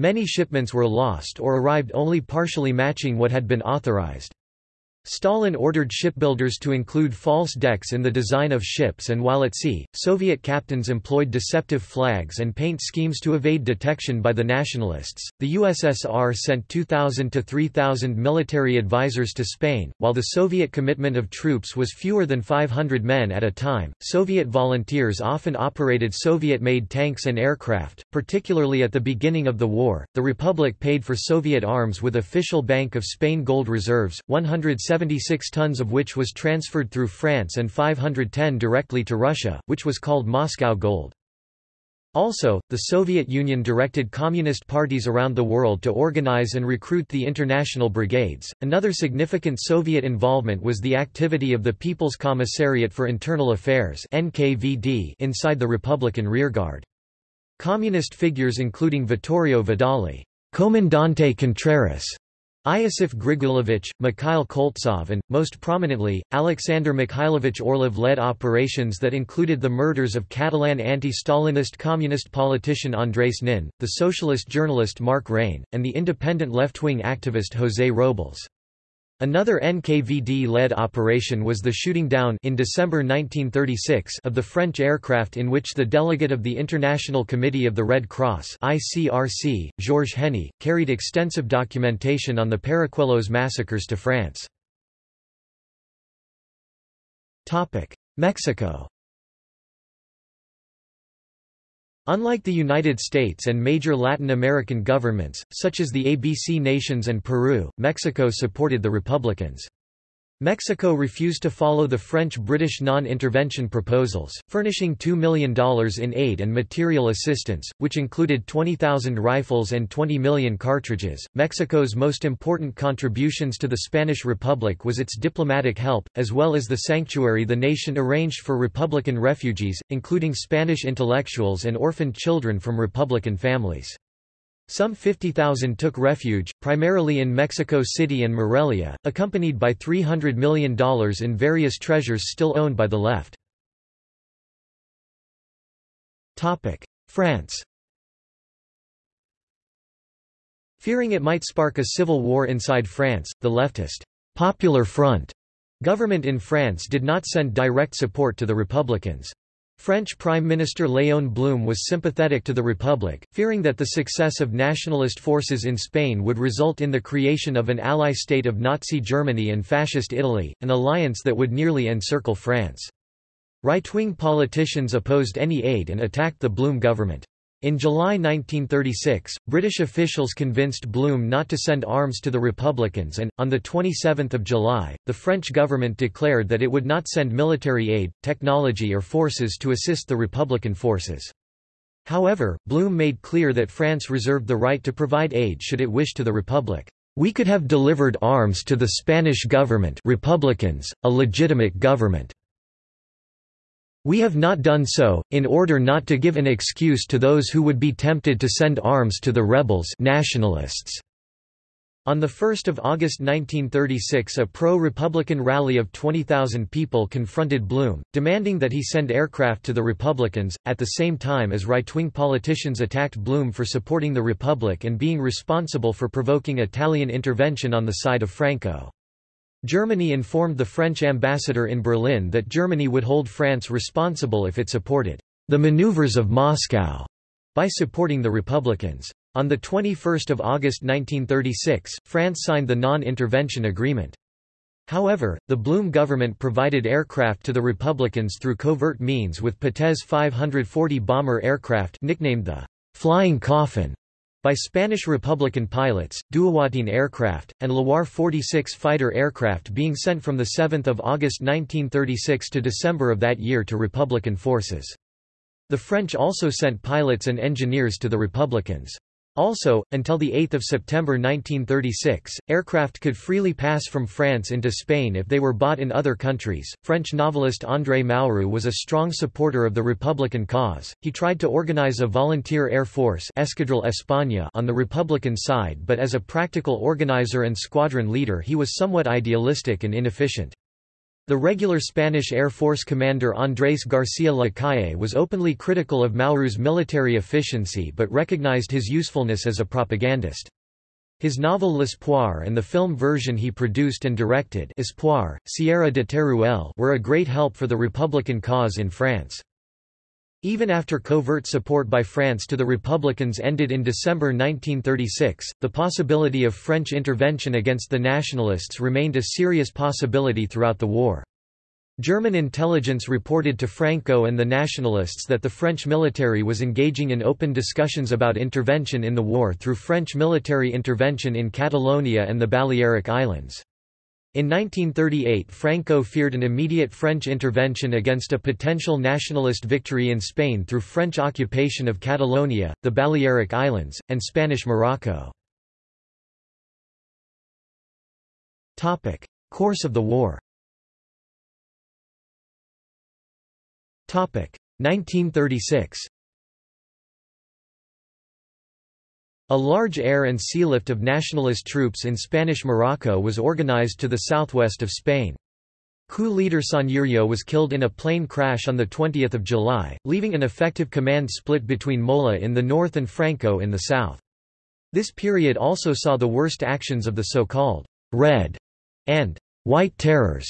Many shipments were lost or arrived only partially matching what had been authorized. Stalin ordered shipbuilders to include false decks in the design of ships and while at sea, Soviet captains employed deceptive flags and paint schemes to evade detection by the nationalists. The USSR sent 2,000 to 3,000 military advisors to Spain, while the Soviet commitment of troops was fewer than 500 men at a time. Soviet volunteers often operated Soviet made tanks and aircraft, particularly at the beginning of the war. The Republic paid for Soviet arms with official Bank of Spain gold reserves, 100 76 tons of which was transferred through France and 510 directly to Russia, which was called Moscow Gold. Also, the Soviet Union directed communist parties around the world to organize and recruit the international brigades. Another significant Soviet involvement was the activity of the People's Commissariat for Internal Affairs (NKVD) inside the Republican rearguard. Communist figures including Vittorio Vidali, Comandante Contreras, Iosif Grigulevich, Mikhail Koltsov and, most prominently, Alexander Mikhailovich Orlov led operations that included the murders of Catalan anti-Stalinist communist politician Andrés Nin, the socialist journalist Mark Rein, and the independent left-wing activist José Robles. Another NKVD-led operation was the shooting down in December 1936 of the French aircraft in which the delegate of the International Committee of the Red Cross ICRC, Georges Henny, carried extensive documentation on the Paracuelos massacres to France. Mexico Unlike the United States and major Latin American governments, such as the ABC nations and Peru, Mexico supported the Republicans. Mexico refused to follow the French-British non-intervention proposals, furnishing $2 million in aid and material assistance, which included 20,000 rifles and 20 million cartridges. Mexico's most important contributions to the Spanish Republic was its diplomatic help, as well as the sanctuary the nation arranged for Republican refugees, including Spanish intellectuals and orphaned children from Republican families. Some 50,000 took refuge, primarily in Mexico City and Morelia, accompanied by $300 million in various treasures still owned by the left. France Fearing it might spark a civil war inside France, the leftist Popular Front government in France did not send direct support to the Republicans. French Prime Minister Léon Blum was sympathetic to the Republic, fearing that the success of nationalist forces in Spain would result in the creation of an ally state of Nazi Germany and Fascist Italy, an alliance that would nearly encircle France. Right-wing politicians opposed any aid and attacked the Blum government. In July 1936, British officials convinced Blum not to send arms to the Republicans and, on 27 July, the French government declared that it would not send military aid, technology or forces to assist the Republican forces. However, Blum made clear that France reserved the right to provide aid should it wish to the Republic. We could have delivered arms to the Spanish government Republicans, a legitimate government. We have not done so, in order not to give an excuse to those who would be tempted to send arms to the rebels nationalists. On 1 August 1936 a pro-Republican rally of 20,000 people confronted Blum, demanding that he send aircraft to the Republicans, at the same time as right-wing politicians attacked Blum for supporting the Republic and being responsible for provoking Italian intervention on the side of Franco. Germany informed the French ambassador in Berlin that Germany would hold France responsible if it supported the maneuvers of Moscow by supporting the Republicans. On 21 August 1936, France signed the non-intervention agreement. However, the Blum government provided aircraft to the Republicans through covert means with Potez 540 bomber aircraft nicknamed the «Flying Coffin» by Spanish Republican pilots, Dewoitine aircraft, and Loire 46 fighter aircraft being sent from 7 August 1936 to December of that year to Republican forces. The French also sent pilots and engineers to the Republicans. Also, until 8 September 1936, aircraft could freely pass from France into Spain if they were bought in other countries. French novelist André Malraux was a strong supporter of the Republican cause. He tried to organize a volunteer air force Escadrille España on the Republican side but as a practical organizer and squadron leader he was somewhat idealistic and inefficient. The regular Spanish Air Force commander Andrés García Lacalle was openly critical of Malraux's military efficiency but recognized his usefulness as a propagandist. His novel L'Espoir and the film version he produced and directed Espoir, Sierra de Teruel were a great help for the Republican cause in France. Even after covert support by France to the Republicans ended in December 1936, the possibility of French intervention against the Nationalists remained a serious possibility throughout the war. German intelligence reported to Franco and the Nationalists that the French military was engaging in open discussions about intervention in the war through French military intervention in Catalonia and the Balearic Islands. In 1938 Franco feared an immediate French intervention against a potential nationalist victory in Spain through French occupation of Catalonia, the Balearic Islands, and Spanish Morocco. Course of the war 1936 A large air and sea lift of nationalist troops in Spanish Morocco was organized to the southwest of Spain. Coup leader Sanjurjo was killed in a plane crash on 20 July, leaving an effective command split between Mola in the north and Franco in the south. This period also saw the worst actions of the so-called «Red» and «White Terrors»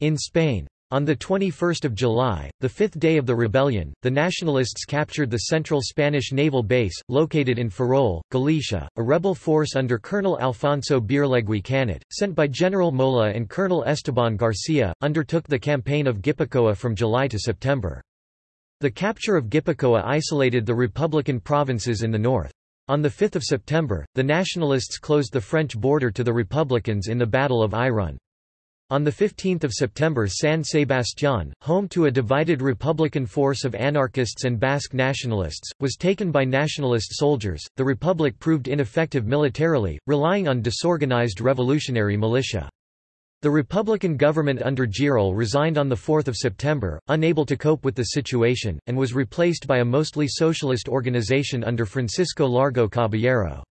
in Spain. On 21 July, the fifth day of the rebellion, the Nationalists captured the central Spanish naval base, located in Ferrol, Galicia. A rebel force under Colonel Alfonso Beorlegui Canet, sent by General Mola and Colonel Esteban Garcia, undertook the campaign of Gipuzkoa from July to September. The capture of Gipuzkoa isolated the Republican provinces in the north. On 5 September, the Nationalists closed the French border to the Republicans in the Battle of Irun. On 15 September San Sebastián, home to a divided Republican force of anarchists and Basque nationalists, was taken by nationalist soldiers. The Republic proved ineffective militarily, relying on disorganized revolutionary militia. The Republican government under Giral resigned on 4 September, unable to cope with the situation, and was replaced by a mostly socialist organization under Francisco Largo Caballero.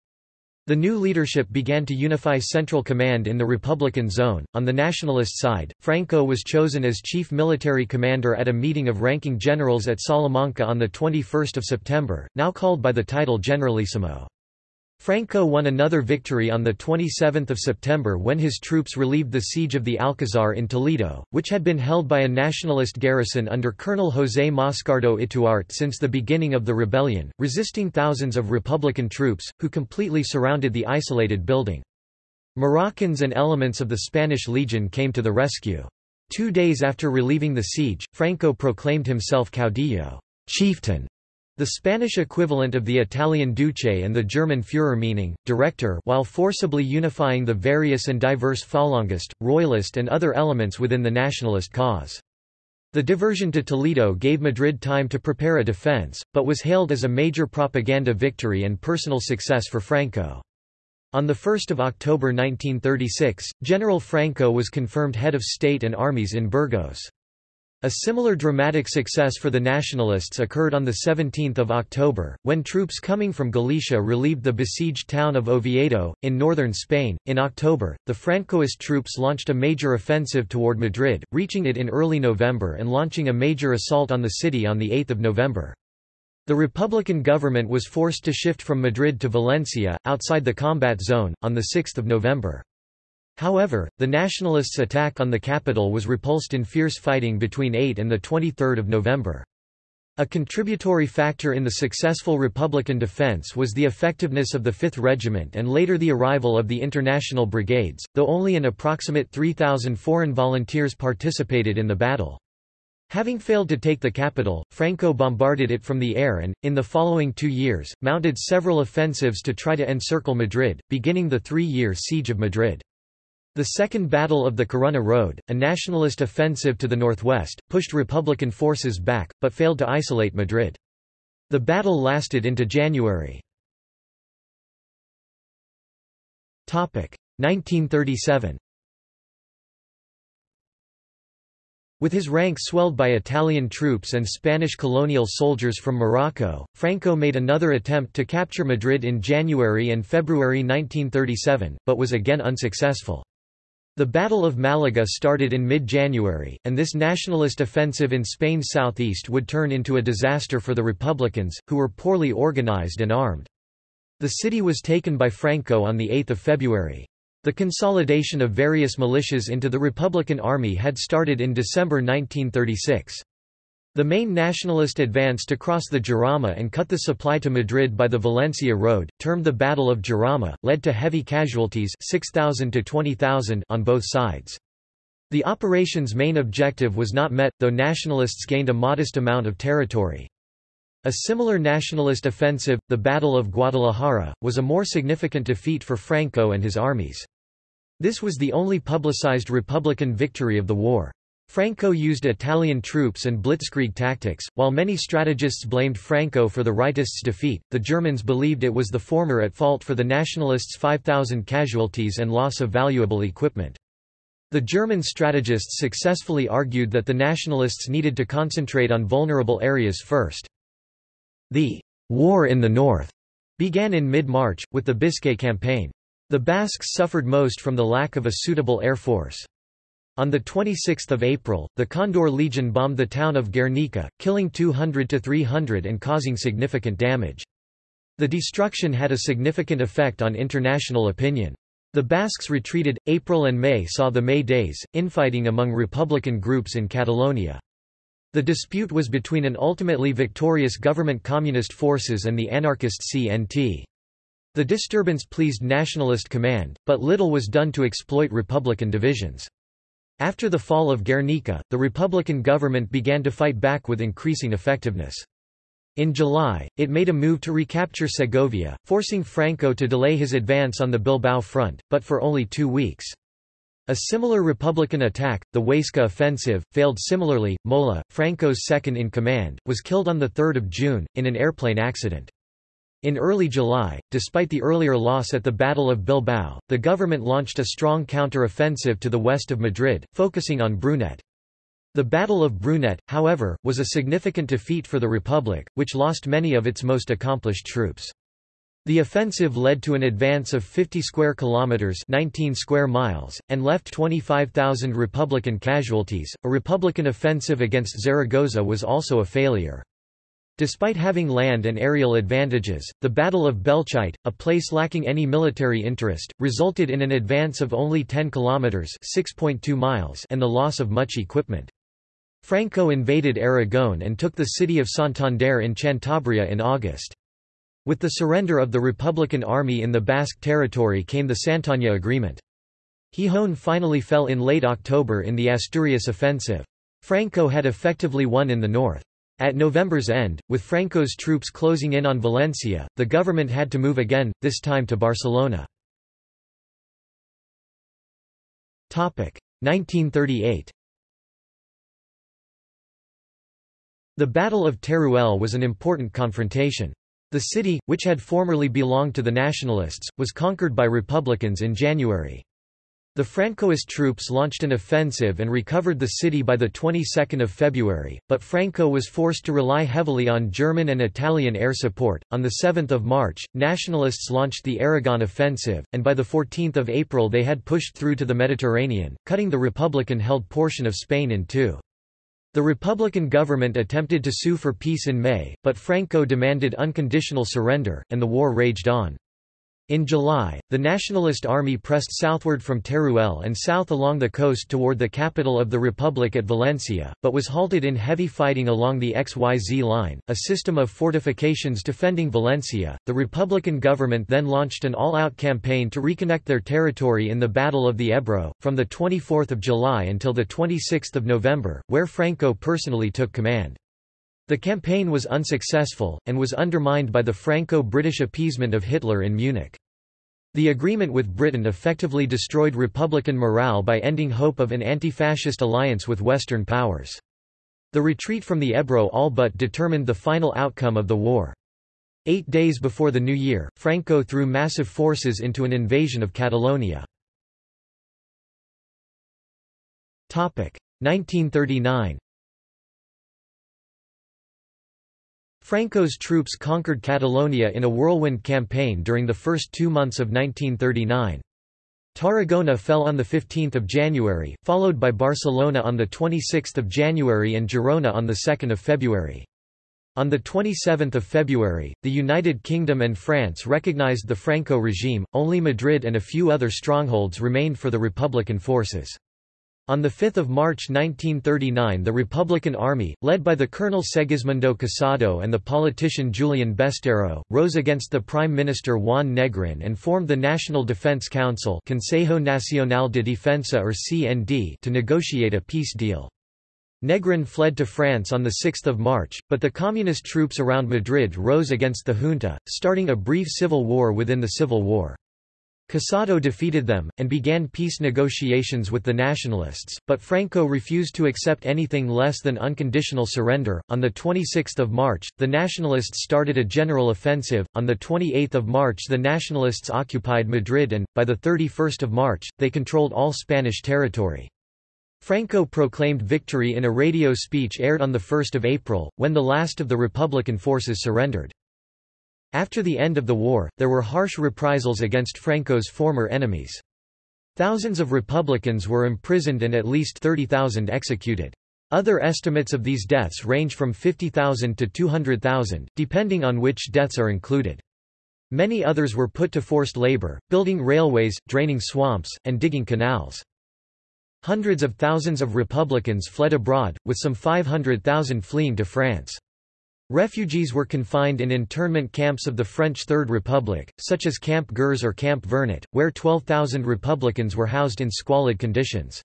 The new leadership began to unify central command in the Republican zone. On the nationalist side, Franco was chosen as chief military commander at a meeting of ranking generals at Salamanca on 21 September, now called by the title Generalissimo. Franco won another victory on 27 September when his troops relieved the siege of the Alcazar in Toledo, which had been held by a nationalist garrison under Colonel José Moscardo Ituarte since the beginning of the rebellion, resisting thousands of Republican troops, who completely surrounded the isolated building. Moroccans and elements of the Spanish Legion came to the rescue. Two days after relieving the siege, Franco proclaimed himself caudillo chieftain", the Spanish equivalent of the Italian Duce and the German Führer meaning, director while forcibly unifying the various and diverse Falangist, Royalist and other elements within the nationalist cause. The diversion to Toledo gave Madrid time to prepare a defense, but was hailed as a major propaganda victory and personal success for Franco. On 1 October 1936, General Franco was confirmed head of state and armies in Burgos. A similar dramatic success for the Nationalists occurred on 17 October, when troops coming from Galicia relieved the besieged town of Oviedo, in northern Spain. In October, the Francoist troops launched a major offensive toward Madrid, reaching it in early November and launching a major assault on the city on 8 November. The Republican government was forced to shift from Madrid to Valencia, outside the combat zone, on 6 November. However, the Nationalists' attack on the capital was repulsed in fierce fighting between 8 and 23 November. A contributory factor in the successful Republican defense was the effectiveness of the 5th Regiment and later the arrival of the International Brigades, though only an approximate 3,000 foreign volunteers participated in the battle. Having failed to take the capital, Franco bombarded it from the air and, in the following two years, mounted several offensives to try to encircle Madrid, beginning the three-year Siege of Madrid. The Second Battle of the Corunna Road, a nationalist offensive to the northwest, pushed Republican forces back, but failed to isolate Madrid. The battle lasted into January. 1937 With his ranks swelled by Italian troops and Spanish colonial soldiers from Morocco, Franco made another attempt to capture Madrid in January and February 1937, but was again unsuccessful. The Battle of Malaga started in mid-January, and this nationalist offensive in Spain's southeast would turn into a disaster for the Republicans, who were poorly organized and armed. The city was taken by Franco on 8 February. The consolidation of various militias into the Republican Army had started in December 1936. The main nationalist advance to cross the Jarama and cut the supply to Madrid by the Valencia road, termed the Battle of Jarama, led to heavy casualties 6,000 to 20,000 on both sides. The operation's main objective was not met, though nationalists gained a modest amount of territory. A similar nationalist offensive, the Battle of Guadalajara, was a more significant defeat for Franco and his armies. This was the only publicized Republican victory of the war. Franco used Italian troops and blitzkrieg tactics. While many strategists blamed Franco for the rightists' defeat, the Germans believed it was the former at fault for the nationalists' 5,000 casualties and loss of valuable equipment. The German strategists successfully argued that the nationalists needed to concentrate on vulnerable areas first. The war in the north began in mid-March, with the Biscay campaign. The Basques suffered most from the lack of a suitable air force. On 26 April, the Condor Legion bombed the town of Guernica, killing 200 to 300 and causing significant damage. The destruction had a significant effect on international opinion. The Basques retreated. April and May saw the May Days, infighting among republican groups in Catalonia. The dispute was between an ultimately victorious government communist forces and the anarchist CNT. The disturbance pleased nationalist command, but little was done to exploit republican divisions. After the fall of Guernica, the Republican government began to fight back with increasing effectiveness. In July, it made a move to recapture Segovia, forcing Franco to delay his advance on the Bilbao front, but for only two weeks. A similar Republican attack, the Huesca offensive, failed similarly. Mola, Franco's second-in-command, was killed on 3 June, in an airplane accident. In early July, despite the earlier loss at the Battle of Bilbao, the government launched a strong counter-offensive to the west of Madrid, focusing on Brunete. The Battle of Brunete, however, was a significant defeat for the Republic, which lost many of its most accomplished troops. The offensive led to an advance of 50 square kilometers, 19 square miles, and left 25,000 Republican casualties. A Republican offensive against Zaragoza was also a failure. Despite having land and aerial advantages, the Battle of Belchite, a place lacking any military interest, resulted in an advance of only 10 kilometers (6.2 miles) and the loss of much equipment. Franco invaded Aragon and took the city of Santander in Cantabria in August. With the surrender of the Republican army in the Basque territory came the Santoña Agreement. Gijón finally fell in late October in the Asturias offensive. Franco had effectively won in the north. At November's end, with Franco's troops closing in on Valencia, the government had to move again, this time to Barcelona. 1938 The Battle of Teruel was an important confrontation. The city, which had formerly belonged to the Nationalists, was conquered by Republicans in January. The Francoist troops launched an offensive and recovered the city by the 22nd of February, but Franco was forced to rely heavily on German and Italian air support. On the 7th of March, nationalists launched the Aragon offensive, and by the 14th of April they had pushed through to the Mediterranean, cutting the Republican-held portion of Spain in two. The Republican government attempted to sue for peace in May, but Franco demanded unconditional surrender, and the war raged on. In July, the Nationalist Army pressed southward from Teruel and south along the coast toward the capital of the Republic at Valencia, but was halted in heavy fighting along the XYZ line, a system of fortifications defending Valencia. The Republican government then launched an all-out campaign to reconnect their territory in the Battle of the Ebro, from the 24th of July until the 26th of November, where Franco personally took command. The campaign was unsuccessful, and was undermined by the Franco-British appeasement of Hitler in Munich. The agreement with Britain effectively destroyed Republican morale by ending hope of an anti-fascist alliance with Western powers. The retreat from the Ebro all but determined the final outcome of the war. Eight days before the new year, Franco threw massive forces into an invasion of Catalonia. 1939 Franco's troops conquered Catalonia in a whirlwind campaign during the first two months of 1939. Tarragona fell on 15 January, followed by Barcelona on 26 January and Girona on 2 February. On 27 February, the United Kingdom and France recognized the Franco regime, only Madrid and a few other strongholds remained for the Republican forces. On 5 March 1939 the Republican Army, led by the Colonel Segismundo Casado and the politician Julian Besteiro, rose against the Prime Minister Juan Negrin and formed the National Defense Council Consejo Nacional de Defensa or CND to negotiate a peace deal. Negrin fled to France on 6 March, but the communist troops around Madrid rose against the junta, starting a brief civil war within the civil war. Casado defeated them, and began peace negotiations with the nationalists, but Franco refused to accept anything less than unconditional surrender. On 26 March, the nationalists started a general offensive, on 28 March the nationalists occupied Madrid and, by 31 March, they controlled all Spanish territory. Franco proclaimed victory in a radio speech aired on 1 April, when the last of the Republican forces surrendered. After the end of the war, there were harsh reprisals against Franco's former enemies. Thousands of Republicans were imprisoned and at least 30,000 executed. Other estimates of these deaths range from 50,000 to 200,000, depending on which deaths are included. Many others were put to forced labor, building railways, draining swamps, and digging canals. Hundreds of thousands of Republicans fled abroad, with some 500,000 fleeing to France. Refugees were confined in internment camps of the French Third Republic, such as Camp Gurs or Camp Vernet, where 12,000 Republicans were housed in squalid conditions.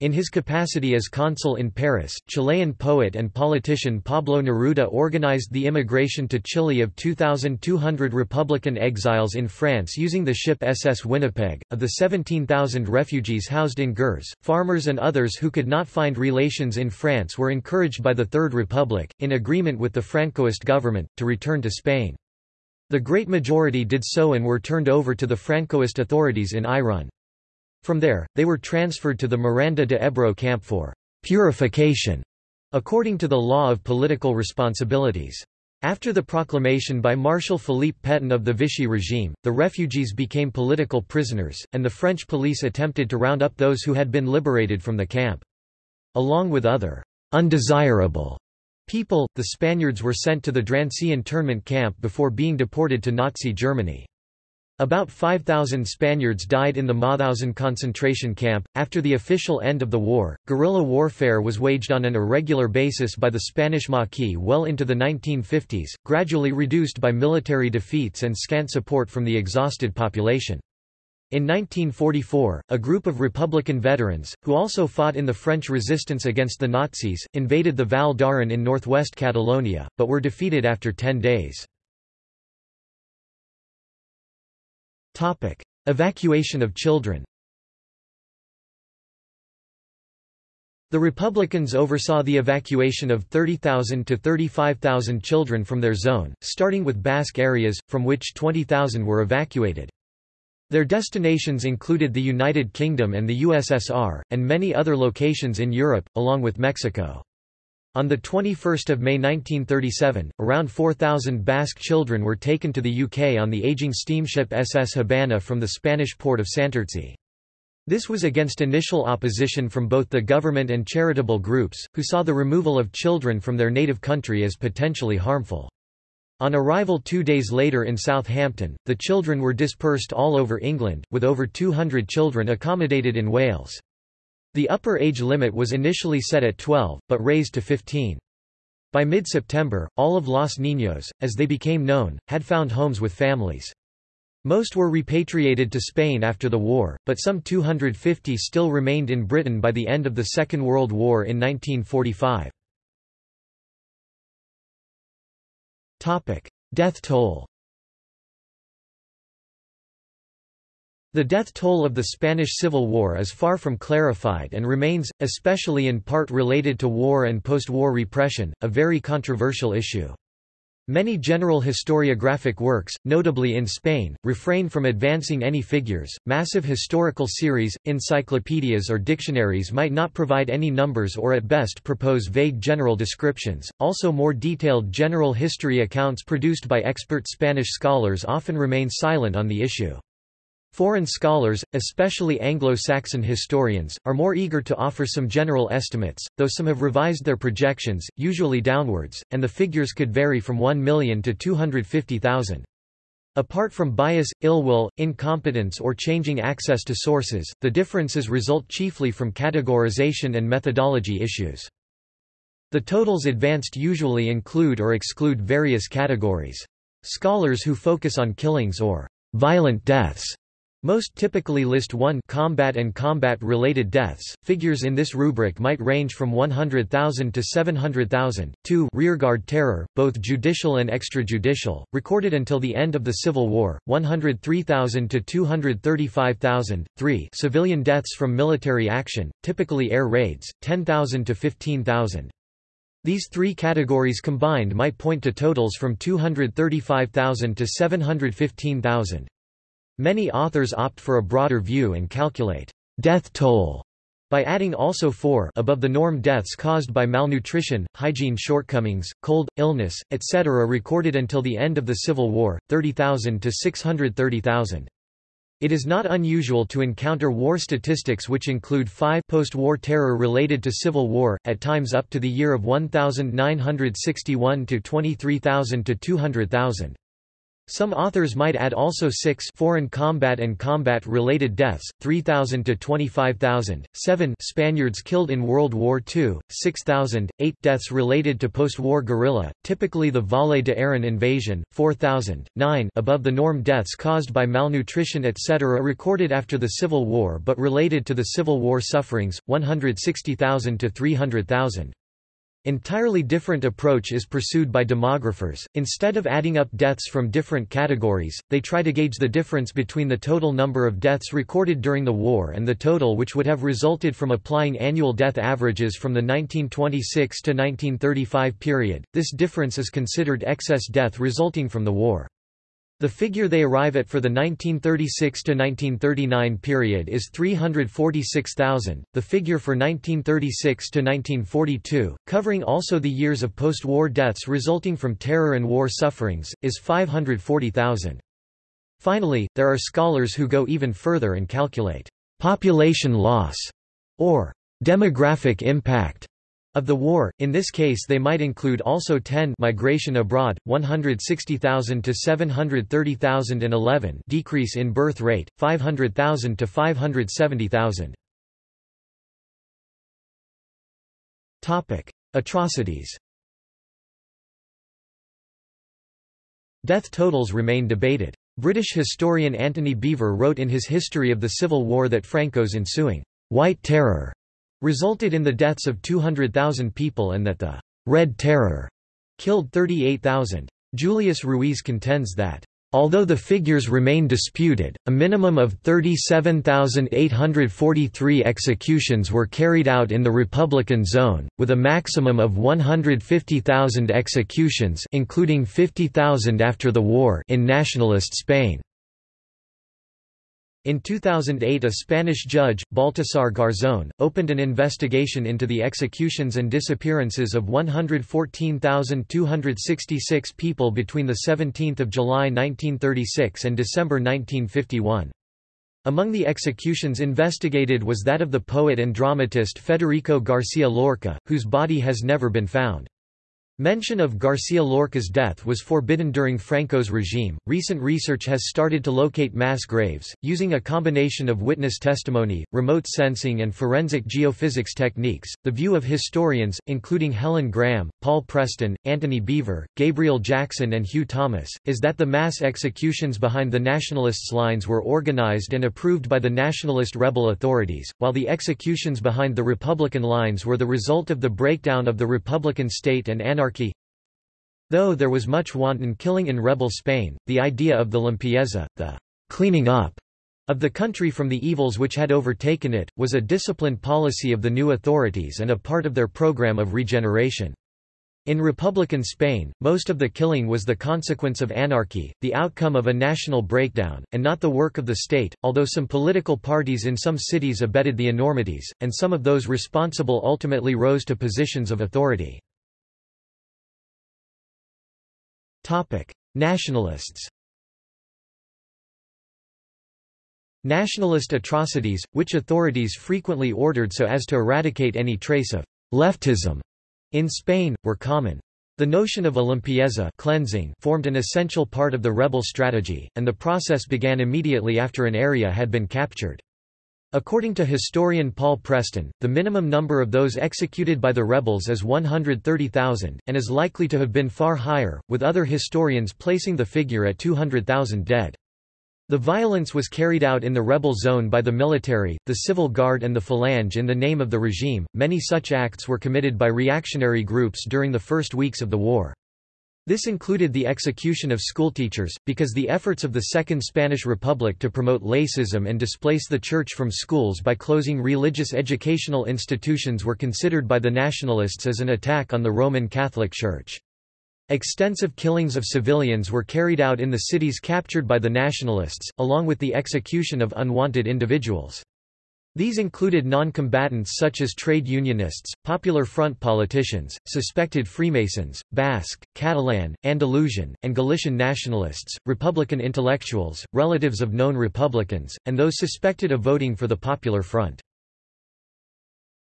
In his capacity as consul in Paris, Chilean poet and politician Pablo Neruda organized the immigration to Chile of 2,200 Republican exiles in France using the ship SS Winnipeg. Of the 17,000 refugees housed in Gurs, farmers and others who could not find relations in France were encouraged by the Third Republic, in agreement with the Francoist government, to return to Spain. The great majority did so and were turned over to the Francoist authorities in Irun. From there, they were transferred to the Miranda de Ebro camp for purification, according to the law of political responsibilities. After the proclamation by Marshal Philippe Pétain of the Vichy regime, the refugees became political prisoners, and the French police attempted to round up those who had been liberated from the camp. Along with other undesirable people, the Spaniards were sent to the Drancy internment camp before being deported to Nazi Germany. About 5,000 Spaniards died in the Mauthausen concentration camp. After the official end of the war, guerrilla warfare was waged on an irregular basis by the Spanish Maquis well into the 1950s, gradually reduced by military defeats and scant support from the exhausted population. In 1944, a group of Republican veterans, who also fought in the French resistance against the Nazis, invaded the Val d'Aran in northwest Catalonia, but were defeated after ten days. Topic: Evacuation of children. The Republicans oversaw the evacuation of 30,000 to 35,000 children from their zone, starting with Basque areas, from which 20,000 were evacuated. Their destinations included the United Kingdom and the USSR, and many other locations in Europe, along with Mexico. On 21 May 1937, around 4,000 Basque children were taken to the UK on the aging steamship SS Habana from the Spanish port of Santurtzi. This was against initial opposition from both the government and charitable groups, who saw the removal of children from their native country as potentially harmful. On arrival two days later in Southampton, the children were dispersed all over England, with over 200 children accommodated in Wales. The upper age limit was initially set at 12, but raised to 15. By mid-September, all of Los Niños, as they became known, had found homes with families. Most were repatriated to Spain after the war, but some 250 still remained in Britain by the end of the Second World War in 1945. Death toll The death toll of the Spanish Civil War is far from clarified and remains, especially in part related to war and post-war repression, a very controversial issue. Many general historiographic works, notably in Spain, refrain from advancing any figures. Massive historical series, encyclopedias, or dictionaries might not provide any numbers or at best propose vague general descriptions. Also, more detailed general history accounts produced by expert Spanish scholars often remain silent on the issue. Foreign scholars, especially Anglo-Saxon historians, are more eager to offer some general estimates, though some have revised their projections, usually downwards, and the figures could vary from 1 million to 250,000. Apart from bias, ill will, incompetence or changing access to sources, the differences result chiefly from categorization and methodology issues. The totals advanced usually include or exclude various categories. Scholars who focus on killings or violent deaths most typically list 1 combat and combat-related deaths. Figures in this rubric might range from 100,000 to 700,000. 2 rearguard terror, both judicial and extrajudicial, recorded until the end of the Civil War, 103,000 to 235,000. 3 civilian deaths from military action, typically air raids, 10,000 to 15,000. These three categories combined might point to totals from 235,000 to 715,000. Many authors opt for a broader view and calculate death toll by adding also four above the norm deaths caused by malnutrition, hygiene shortcomings, cold, illness, etc. recorded until the end of the Civil War, 30,000 to 630,000. It is not unusual to encounter war statistics which include five post-war terror related to Civil War, at times up to the year of 1961 to 23,000 to 200,000. Some authors might add also six foreign combat and combat-related deaths, 3,000 to 25,000, 7 Spaniards killed in World War II, 6,000, 8 deaths related to post-war guerrilla, typically the Valle de Arán invasion, 4,000, 9 above the norm deaths caused by malnutrition etc. recorded after the Civil War but related to the Civil War sufferings, 160,000 to 300,000. Entirely different approach is pursued by demographers. Instead of adding up deaths from different categories, they try to gauge the difference between the total number of deaths recorded during the war and the total which would have resulted from applying annual death averages from the 1926 to 1935 period. This difference is considered excess death resulting from the war. The figure they arrive at for the 1936 to 1939 period is 346,000. The figure for 1936 to 1942, covering also the years of post-war deaths resulting from terror and war sufferings, is 540,000. Finally, there are scholars who go even further and calculate population loss or demographic impact of the war, in this case they might include also 10 migration abroad, 160,000 to 730,011 decrease in birth rate, 500,000 to 570,000. Topic: Atrocities. Death totals remain debated. British historian Antony Beevor wrote in his History of the Civil War that Franco's ensuing White Terror resulted in the deaths of 200,000 people and that the Red Terror killed 38,000. Julius Ruiz contends that Although the figures remain disputed, a minimum of 37,843 executions were carried out in the Republican zone, with a maximum of 150,000 executions including 50,000 after the war in nationalist Spain. In 2008 a Spanish judge, Baltasar Garzón, opened an investigation into the executions and disappearances of 114,266 people between 17 July 1936 and December 1951. Among the executions investigated was that of the poet and dramatist Federico García Lorca, whose body has never been found. Mention of Garcia Lorca's death was forbidden during Franco's regime. Recent research has started to locate mass graves, using a combination of witness testimony, remote sensing, and forensic geophysics techniques. The view of historians, including Helen Graham, Paul Preston, Antony Beevor, Gabriel Jackson, and Hugh Thomas, is that the mass executions behind the Nationalists' lines were organized and approved by the Nationalist rebel authorities, while the executions behind the Republican lines were the result of the breakdown of the Republican state and anarchy anarchy Though there was much wanton killing in rebel Spain, the idea of the limpieza, the cleaning up of the country from the evils which had overtaken it, was a disciplined policy of the new authorities and a part of their program of regeneration. In Republican Spain, most of the killing was the consequence of anarchy, the outcome of a national breakdown, and not the work of the state, although some political parties in some cities abetted the enormities, and some of those responsible ultimately rose to positions of authority. Nationalists Nationalist atrocities, which authorities frequently ordered so as to eradicate any trace of leftism in Spain, were common. The notion of limpieza cleansing formed an essential part of the rebel strategy, and the process began immediately after an area had been captured. According to historian Paul Preston, the minimum number of those executed by the rebels is 130,000, and is likely to have been far higher, with other historians placing the figure at 200,000 dead. The violence was carried out in the rebel zone by the military, the civil guard and the Falange in the name of the regime. Many such acts were committed by reactionary groups during the first weeks of the war. This included the execution of schoolteachers, because the efforts of the Second Spanish Republic to promote laicism and displace the church from schools by closing religious educational institutions were considered by the nationalists as an attack on the Roman Catholic Church. Extensive killings of civilians were carried out in the cities captured by the nationalists, along with the execution of unwanted individuals. These included non-combatants such as trade unionists, Popular Front politicians, suspected Freemasons, Basque, Catalan, Andalusian, and Galician nationalists, Republican intellectuals, relatives of known Republicans, and those suspected of voting for the Popular Front.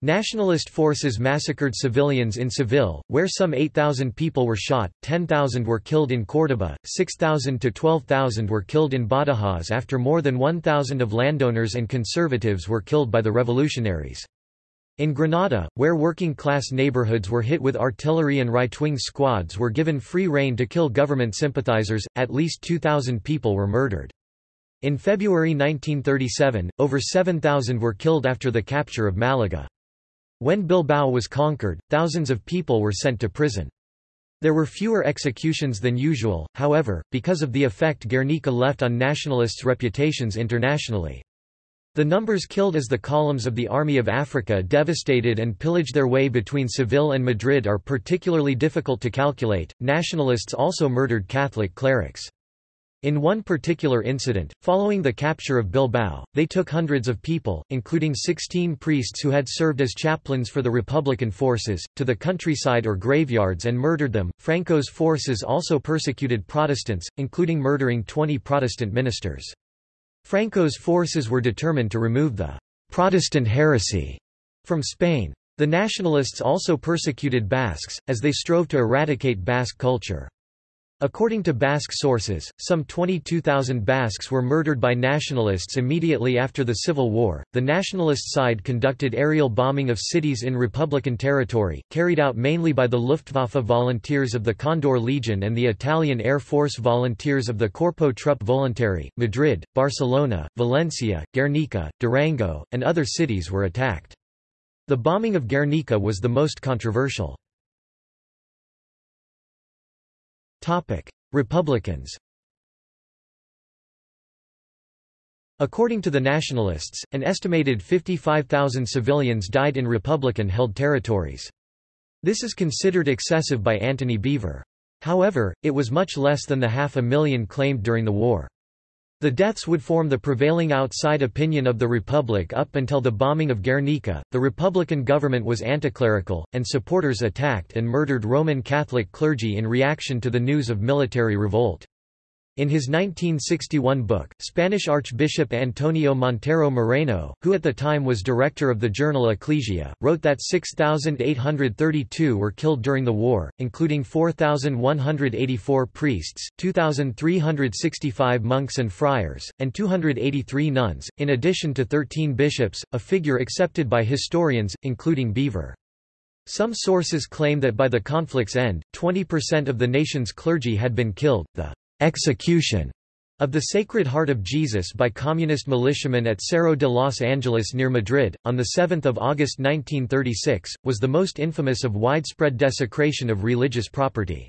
Nationalist forces massacred civilians in Seville, where some 8,000 people were shot, 10,000 were killed in Córdoba, 6,000 to 12,000 were killed in Badajoz after more than 1,000 of landowners and conservatives were killed by the revolutionaries. In Granada, where working-class neighborhoods were hit with artillery and right-wing squads were given free rein to kill government sympathizers, at least 2,000 people were murdered. In February 1937, over 7,000 were killed after the capture of Malaga. When Bilbao was conquered, thousands of people were sent to prison. There were fewer executions than usual, however, because of the effect Guernica left on nationalists' reputations internationally. The numbers killed as the columns of the Army of Africa devastated and pillaged their way between Seville and Madrid are particularly difficult to calculate. Nationalists also murdered Catholic clerics. In one particular incident, following the capture of Bilbao, they took hundreds of people, including 16 priests who had served as chaplains for the Republican forces, to the countryside or graveyards and murdered them. Franco's forces also persecuted Protestants, including murdering 20 Protestant ministers. Franco's forces were determined to remove the Protestant heresy from Spain. The nationalists also persecuted Basques, as they strove to eradicate Basque culture. According to Basque sources, some 22,000 Basques were murdered by nationalists immediately after the Civil War. The nationalist side conducted aerial bombing of cities in Republican territory, carried out mainly by the Luftwaffe volunteers of the Condor Legion and the Italian Air Force volunteers of the Corpo Truppe Volontari. Madrid, Barcelona, Valencia, Guernica, Durango, and other cities were attacked. The bombing of Guernica was the most controversial. Republicans According to the nationalists, an estimated 55,000 civilians died in Republican-held territories. This is considered excessive by Antony Beevor. However, it was much less than the half a million claimed during the war. The deaths would form the prevailing outside opinion of the Republic up until the bombing of Guernica. The Republican government was anticlerical, and supporters attacked and murdered Roman Catholic clergy in reaction to the news of military revolt. In his 1961 book, Spanish Archbishop Antonio Montero Moreno, who at the time was director of the journal Ecclesia, wrote that 6,832 were killed during the war, including 4,184 priests, 2,365 monks and friars, and 283 nuns, in addition to 13 bishops, a figure accepted by historians, including Beevor. Some sources claim that by the conflict's end, 20% of the nation's clergy had been killed. The execution of the Sacred Heart of Jesus by communist militiamen at Cerro de Los Angeles near Madrid, on 7 August 1936, was the most infamous of widespread desecration of religious property.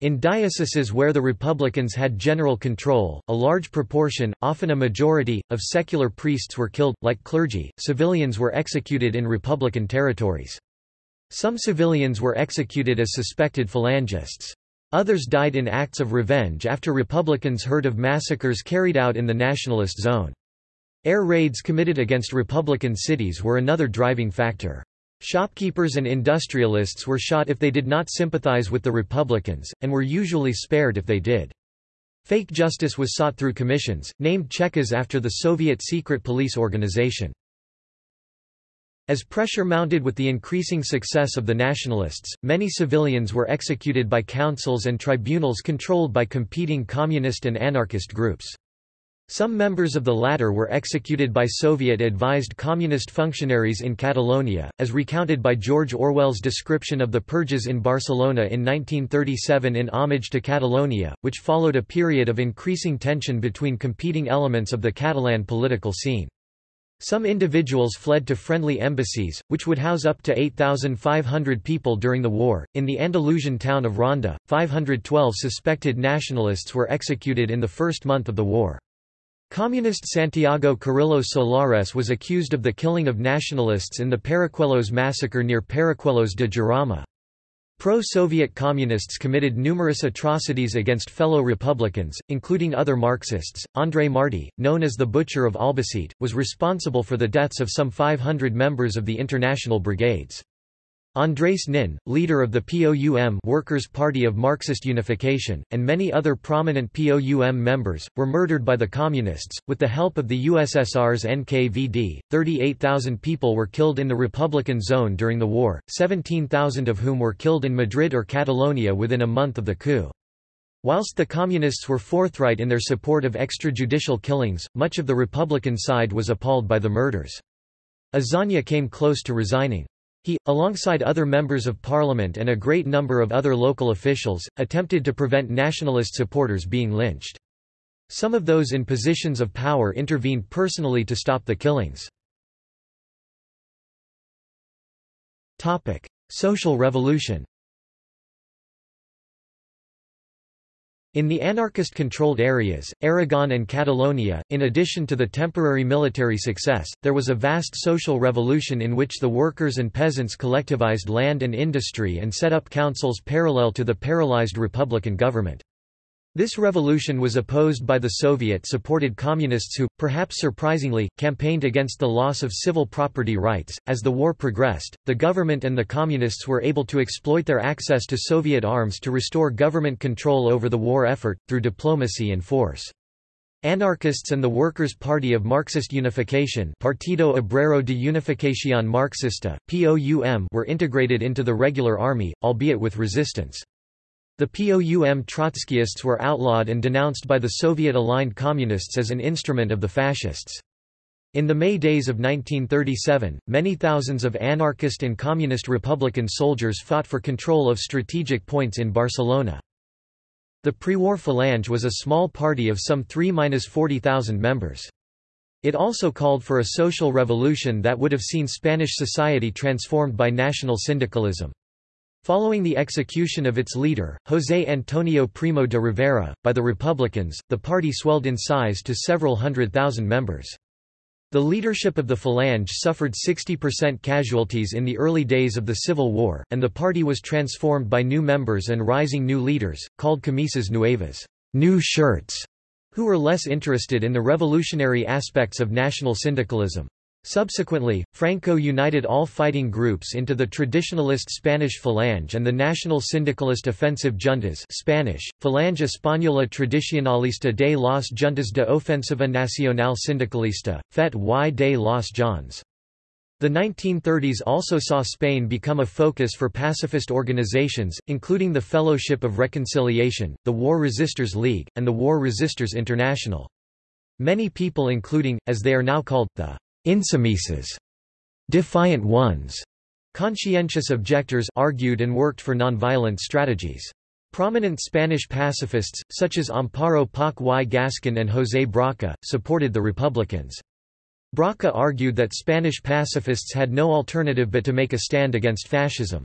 In dioceses where the Republicans had general control, a large proportion, often a majority, of secular priests were killed, like clergy, civilians were executed in Republican territories. Some civilians were executed as suspected Falangists. Others died in acts of revenge after Republicans heard of massacres carried out in the nationalist zone. Air raids committed against Republican cities were another driving factor. Shopkeepers and industrialists were shot if they did not sympathize with the Republicans, and were usually spared if they did. Fake justice was sought through commissions, named Chekas after the Soviet secret police organization. As pressure mounted with the increasing success of the nationalists, many civilians were executed by councils and tribunals controlled by competing communist and anarchist groups. Some members of the latter were executed by Soviet-advised communist functionaries in Catalonia, as recounted by George Orwell's description of the purges in Barcelona in 1937 in Homage to Catalonia, which followed a period of increasing tension between competing elements of the Catalan political scene. Some individuals fled to friendly embassies, which would house up to 8,500 people during the war. In the Andalusian town of Ronda, 512 suspected nationalists were executed in the first month of the war. Communist Santiago Carrillo Solares was accused of the killing of nationalists in the Paracuelos massacre near Paracuelos de Jarama. Pro-Soviet communists committed numerous atrocities against fellow Republicans, including other Marxists. André Marty, known as the Butcher of Albacete, was responsible for the deaths of some 500 members of the international brigades. Andrés Nin, leader of the POUM Workers' Party of Marxist Unification, and many other prominent POUM members, were murdered by the Communists. With the help of the USSR's NKVD, 38,000 people were killed in the Republican zone during the war, 17,000 of whom were killed in Madrid or Catalonia within a month of the coup. Whilst the Communists were forthright in their support of extrajudicial killings, much of the Republican side was appalled by the murders. Azaña came close to resigning. He, alongside other members of parliament and a great number of other local officials, attempted to prevent nationalist supporters being lynched. Some of those in positions of power intervened personally to stop the killings. Social revolution In the anarchist-controlled areas, Aragon and Catalonia, in addition to the temporary military success, there was a vast social revolution in which the workers and peasants collectivized land and industry and set up councils parallel to the paralyzed republican government. This revolution was opposed by the Soviet-supported communists who, perhaps surprisingly, campaigned against the loss of civil property rights. As the war progressed, the government and the communists were able to exploit their access to Soviet arms to restore government control over the war effort, through diplomacy and force. Anarchists and the Workers' Party of Marxist Unification Partido Obrero de Unificación Marxista, POUM were integrated into the regular army, albeit with resistance. The POUM Trotskyists were outlawed and denounced by the Soviet-aligned Communists as an instrument of the Fascists. In the May days of 1937, many thousands of anarchist and communist republican soldiers fought for control of strategic points in Barcelona. The pre-war Falange was a small party of some 3–40,000 members. It also called for a social revolution that would have seen Spanish society transformed by national syndicalism. Following the execution of its leader, José Antonio Primo de Rivera, by the Republicans, the party swelled in size to several hundred thousand members. The leadership of the Falange suffered 60% casualties in the early days of the Civil War, and the party was transformed by new members and rising new leaders, called camisas nuevas new shirts", who were less interested in the revolutionary aspects of national syndicalism. Subsequently, Franco united all fighting groups into the traditionalist Spanish Falange and the national syndicalist offensive juntas Spanish, Falange Española Tradicionalista de las Juntas de Ofensiva Nacional Sindicalista, FET y de las JONS. The 1930s also saw Spain become a focus for pacifist organizations, including the Fellowship of Reconciliation, the War Resisters League, and the War Resisters International. Many people including, as they are now called, the Insubmisos, defiant ones, conscientious objectors argued and worked for nonviolent strategies. Prominent Spanish pacifists, such as Amparo Poch y Gascon and José Brocca, supported the Republicans. Brocca argued that Spanish pacifists had no alternative but to make a stand against fascism.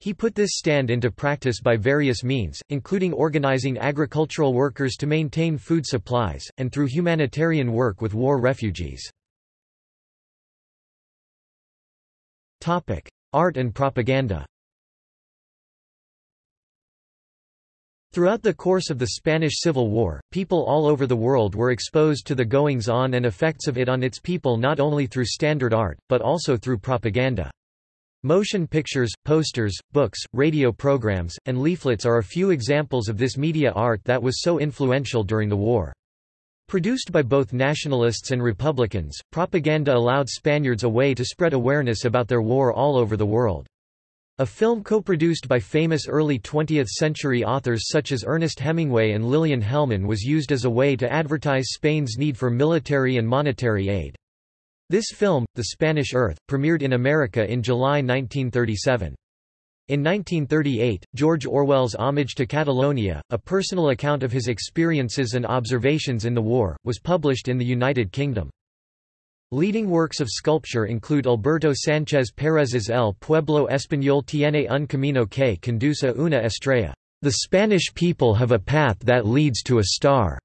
He put this stand into practice by various means, including organizing agricultural workers to maintain food supplies, and through humanitarian work with war refugees. Topic: Art and propaganda. Throughout the course of the Spanish Civil War, people all over the world were exposed to the goings-on and effects of it on its people not only through standard art, but also through propaganda. Motion pictures, posters, books, radio programs, and leaflets are a few examples of this media art that was so influential during the war. Produced by both nationalists and Republicans, propaganda allowed Spaniards a way to spread awareness about their war all over the world. A film co-produced by famous early 20th-century authors such as Ernest Hemingway and Lillian Hellman was used as a way to advertise Spain's need for military and monetary aid. This film, The Spanish Earth, premiered in America in July 1937. In 1938, George Orwell's Homage to Catalonia, a personal account of his experiences and observations in the war, was published in the United Kingdom. Leading works of sculpture include Alberto Sánchez Pérez's El Pueblo Español tiene un camino que conduce a una estrella. The Spanish people have a path that leads to a star.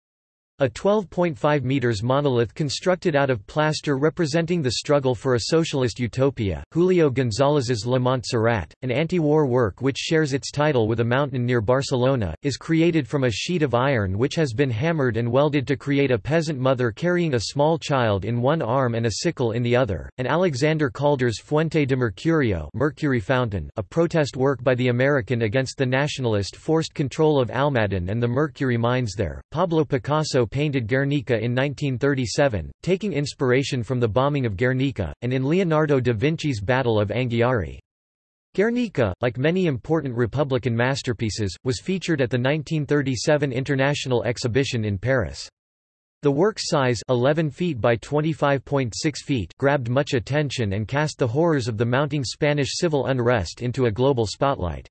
A 12.5 meters monolith constructed out of plaster representing the struggle for a socialist utopia, Julio González's La Montserrat, an anti-war work which shares its title with a mountain near Barcelona, is created from a sheet of iron which has been hammered and welded to create a peasant mother carrying a small child in one arm and a sickle in the other, and Alexander Calder's Fuente de Mercurio Mercury Fountain, a protest work by the American against the nationalist forced control of Almaden and the mercury mines there. Pablo Picasso painted Guernica in 1937, taking inspiration from the bombing of Guernica, and in Leonardo da Vinci's Battle of Anghiari. Guernica, like many important Republican masterpieces, was featured at the 1937 International Exhibition in Paris. The work's size 11 feet by 25.6 feet grabbed much attention and cast the horrors of the mounting Spanish civil unrest into a global spotlight.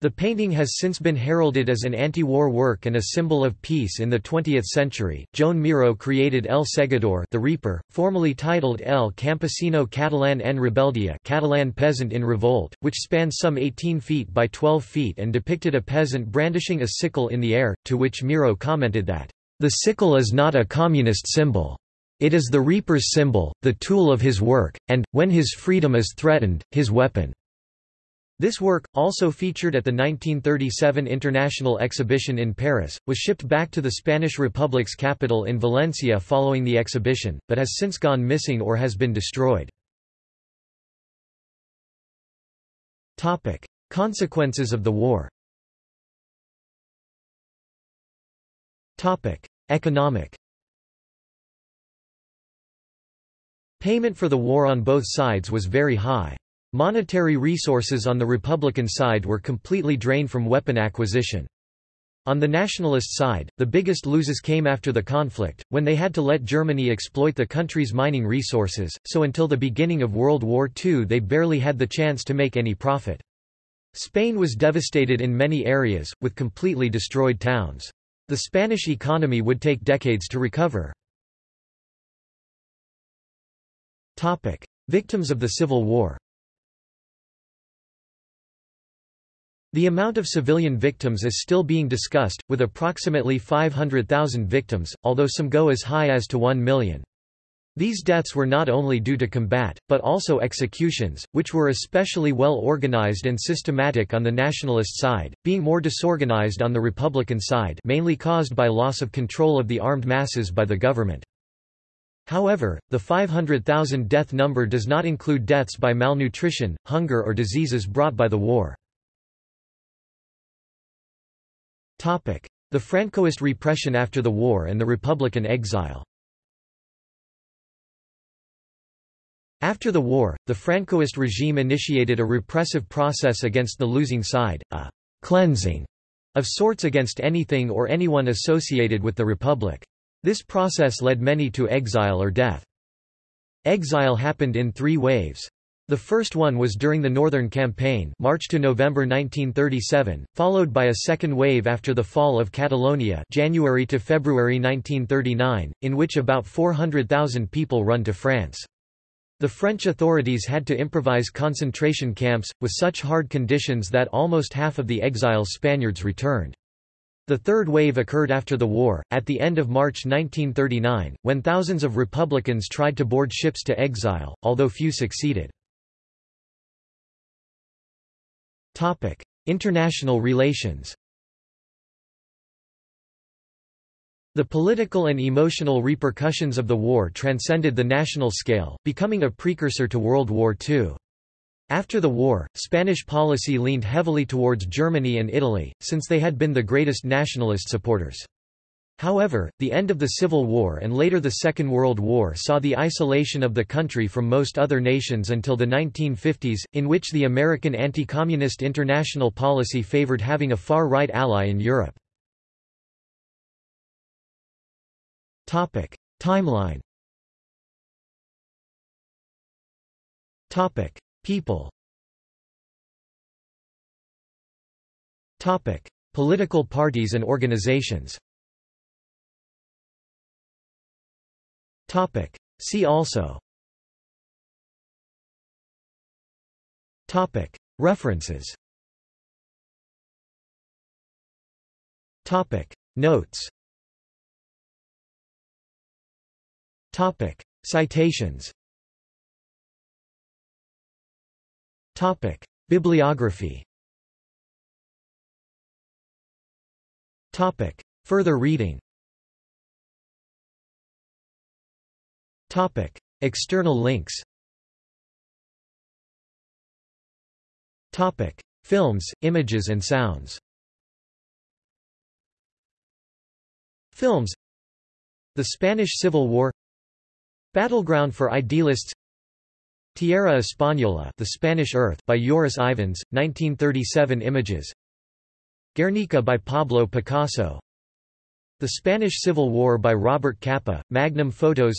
The painting has since been heralded as an anti-war work and a symbol of peace in the 20th century. Joan Miró created El Segador, the Reaper, formerly titled El Campesino Catalán en Rebeldia, Catalan peasant in revolt, which spans some 18 feet by 12 feet and depicted a peasant brandishing a sickle in the air, to which Miró commented that the sickle is not a communist symbol. It is the reaper's symbol, the tool of his work, and, when his freedom is threatened, his weapon. This work, also featured at the 1937 International Exhibition in Paris, was shipped back to the Spanish Republic's capital in Valencia following the exhibition, but has since gone missing or has been destroyed. Topic. Consequences of the war Topic. Economic Payment for the war on both sides was very high. Monetary resources on the Republican side were completely drained from weapon acquisition. On the nationalist side, the biggest losses came after the conflict, when they had to let Germany exploit the country's mining resources, so until the beginning of World War II they barely had the chance to make any profit. Spain was devastated in many areas, with completely destroyed towns. The Spanish economy would take decades to recover. Victims of the Civil War The amount of civilian victims is still being discussed, with approximately 500,000 victims, although some go as high as to 1 million. These deaths were not only due to combat, but also executions, which were especially well organized and systematic on the nationalist side, being more disorganized on the Republican side mainly caused by loss of control of the armed masses by the government. However, the 500,000 death number does not include deaths by malnutrition, hunger or diseases brought by the war. The Francoist repression after the war and the Republican exile After the war, the Francoist regime initiated a repressive process against the losing side, a «cleansing» of sorts against anything or anyone associated with the Republic. This process led many to exile or death. Exile happened in three waves. The first one was during the Northern Campaign March to November 1937, followed by a second wave after the fall of Catalonia January to February 1939, in which about 400,000 people run to France. The French authorities had to improvise concentration camps, with such hard conditions that almost half of the exiled Spaniards returned. The third wave occurred after the war, at the end of March 1939, when thousands of Republicans tried to board ships to exile, although few succeeded. International relations The political and emotional repercussions of the war transcended the national scale, becoming a precursor to World War II. After the war, Spanish policy leaned heavily towards Germany and Italy, since they had been the greatest nationalist supporters. However, the end of the Civil War and later the Second World War saw the isolation of the country from most other nations until the 1950s, in which the American anti-communist international policy favored having a far-right ally in Europe. Timeline People Political parties and organizations Topic. See also Topic. References Topic. Notes Topic. Citations Topic. Bibliography Topic. Further reading Topic. External links. Topic. Films, images and sounds. Films. The Spanish Civil War. Battleground for Idealists. Tierra Española The Spanish Earth by Joris Ivens, 1937 images. Guernica by Pablo Picasso. The Spanish Civil War by Robert Capa, Magnum Photos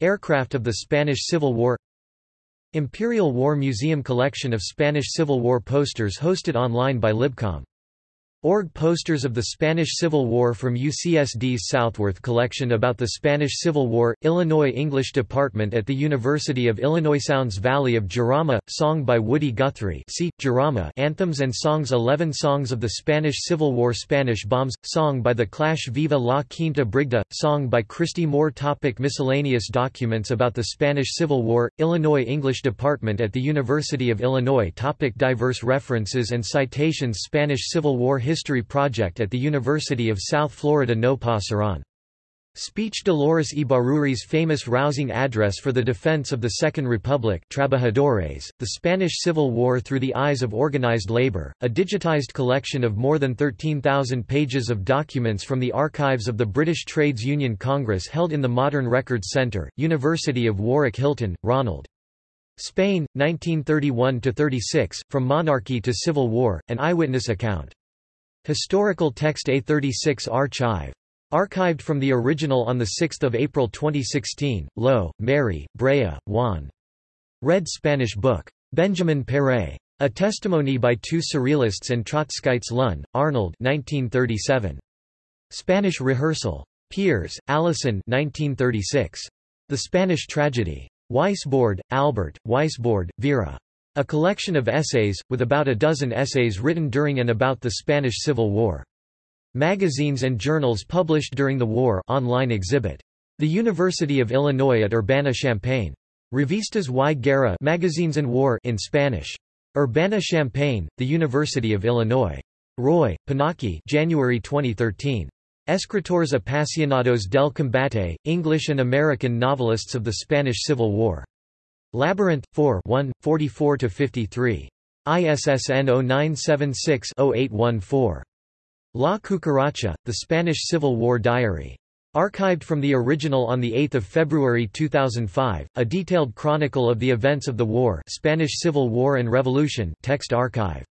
Aircraft of the Spanish Civil War Imperial War Museum collection of Spanish Civil War posters hosted online by Libcom Org posters of the Spanish Civil War from UCSD's Southworth collection about the Spanish Civil War, Illinois English Department at the University of Illinois Sounds Valley of Jarama, song by Woody Guthrie see, Jarama Anthems and Songs 11 Songs of the Spanish Civil War Spanish Bombs, song by The Clash Viva la Quinta Brigada, song by Christy Moore Topic Miscellaneous documents about the Spanish Civil War, Illinois English Department at the University of Illinois Topic Diverse references and citations Spanish Civil War History Project at the University of South Florida No Pasaran. Speech Dolores Ibarruri's famous rousing address for the defense of the Second Republic Trabajadores, the Spanish Civil War through the eyes of organized labor, a digitized collection of more than 13,000 pages of documents from the archives of the British Trades Union Congress held in the Modern Records Centre, University of Warwick Hilton, Ronald. Spain, 1931–36, From Monarchy to Civil War, an eyewitness account. Historical text A36 archive. Archived from the original on 6 April 2016, Low, Mary, Brea, Juan. Red Spanish book. Benjamin Péret. A testimony by two Surrealists and Trotskyites Lunn, Arnold 1937. Spanish rehearsal. Peers, Allison 1936. The Spanish Tragedy. Weisbord, Albert, Weisbord, Vera. A collection of essays, with about a dozen essays written during and about the Spanish Civil War. Magazines and journals published during the war online exhibit. The University of Illinois at Urbana-Champaign. Revistas y Guerra Magazines and War in Spanish. Urbana-Champaign, The University of Illinois. Roy, Pinaki January 2013. Escritores apasionados del combate, English and American novelists of the Spanish Civil War. Labyrinth, 4 1, 44–53. ISSN 0976-0814. La Cucaracha, The Spanish Civil War Diary. Archived from the original on 8 February 2005, a detailed chronicle of the events of the war Spanish Civil War and Revolution text archive.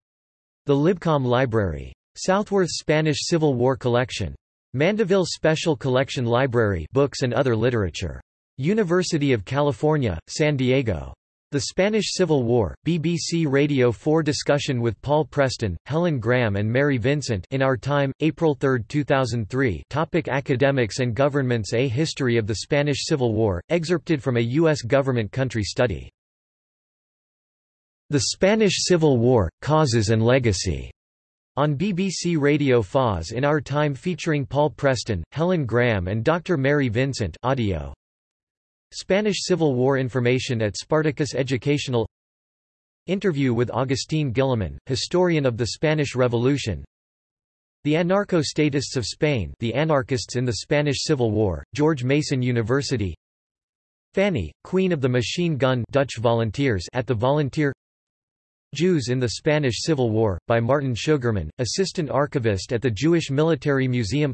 The Libcom Library. Southworth Spanish Civil War Collection. Mandeville Special Collection Library books and other literature. University of California, San Diego. The Spanish Civil War, BBC Radio 4 discussion with Paul Preston, Helen Graham and Mary Vincent in Our Time, April 3, 2003 topic Academics and Governments A History of the Spanish Civil War, excerpted from a U.S. government country study. The Spanish Civil War, Causes and Legacy. On BBC Radio FOS in Our Time featuring Paul Preston, Helen Graham and Dr. Mary Vincent audio. Spanish Civil War information at Spartacus Educational Interview with Agustín Guillamón, historian of the Spanish Revolution The Anarcho-Statists of Spain the anarchists in the Spanish Civil War, George Mason University Fanny, Queen of the Machine Gun Dutch volunteers at the Volunteer Jews in the Spanish Civil War, by Martin Sugarman, assistant archivist at the Jewish Military Museum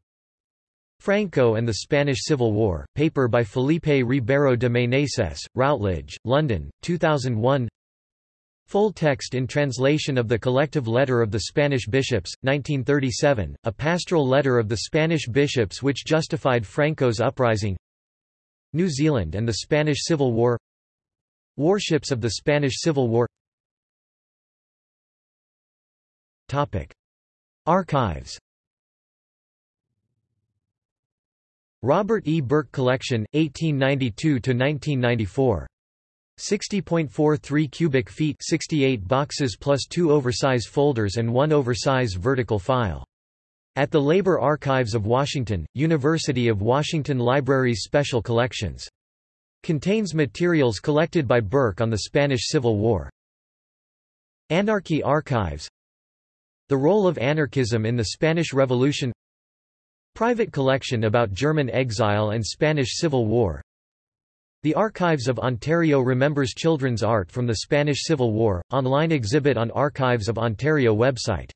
Franco and the Spanish Civil War, paper by Felipe Ribeiro de Meneses, Routledge, London, 2001 Full text in translation of the Collective Letter of the Spanish Bishops, 1937, a pastoral letter of the Spanish bishops which justified Franco's uprising. New Zealand and the Spanish Civil War. Warships of the Spanish Civil War. Topic. Archives Robert E. Burke Collection, 1892–1994. 60.43 cubic feet 68 boxes plus two oversize folders and one oversize vertical file. At the Labor Archives of Washington, University of Washington Libraries Special Collections. Contains materials collected by Burke on the Spanish Civil War. Anarchy Archives The role of anarchism in the Spanish Revolution Private collection about German exile and Spanish Civil War. The Archives of Ontario remembers children's art from the Spanish Civil War, online exhibit on Archives of Ontario website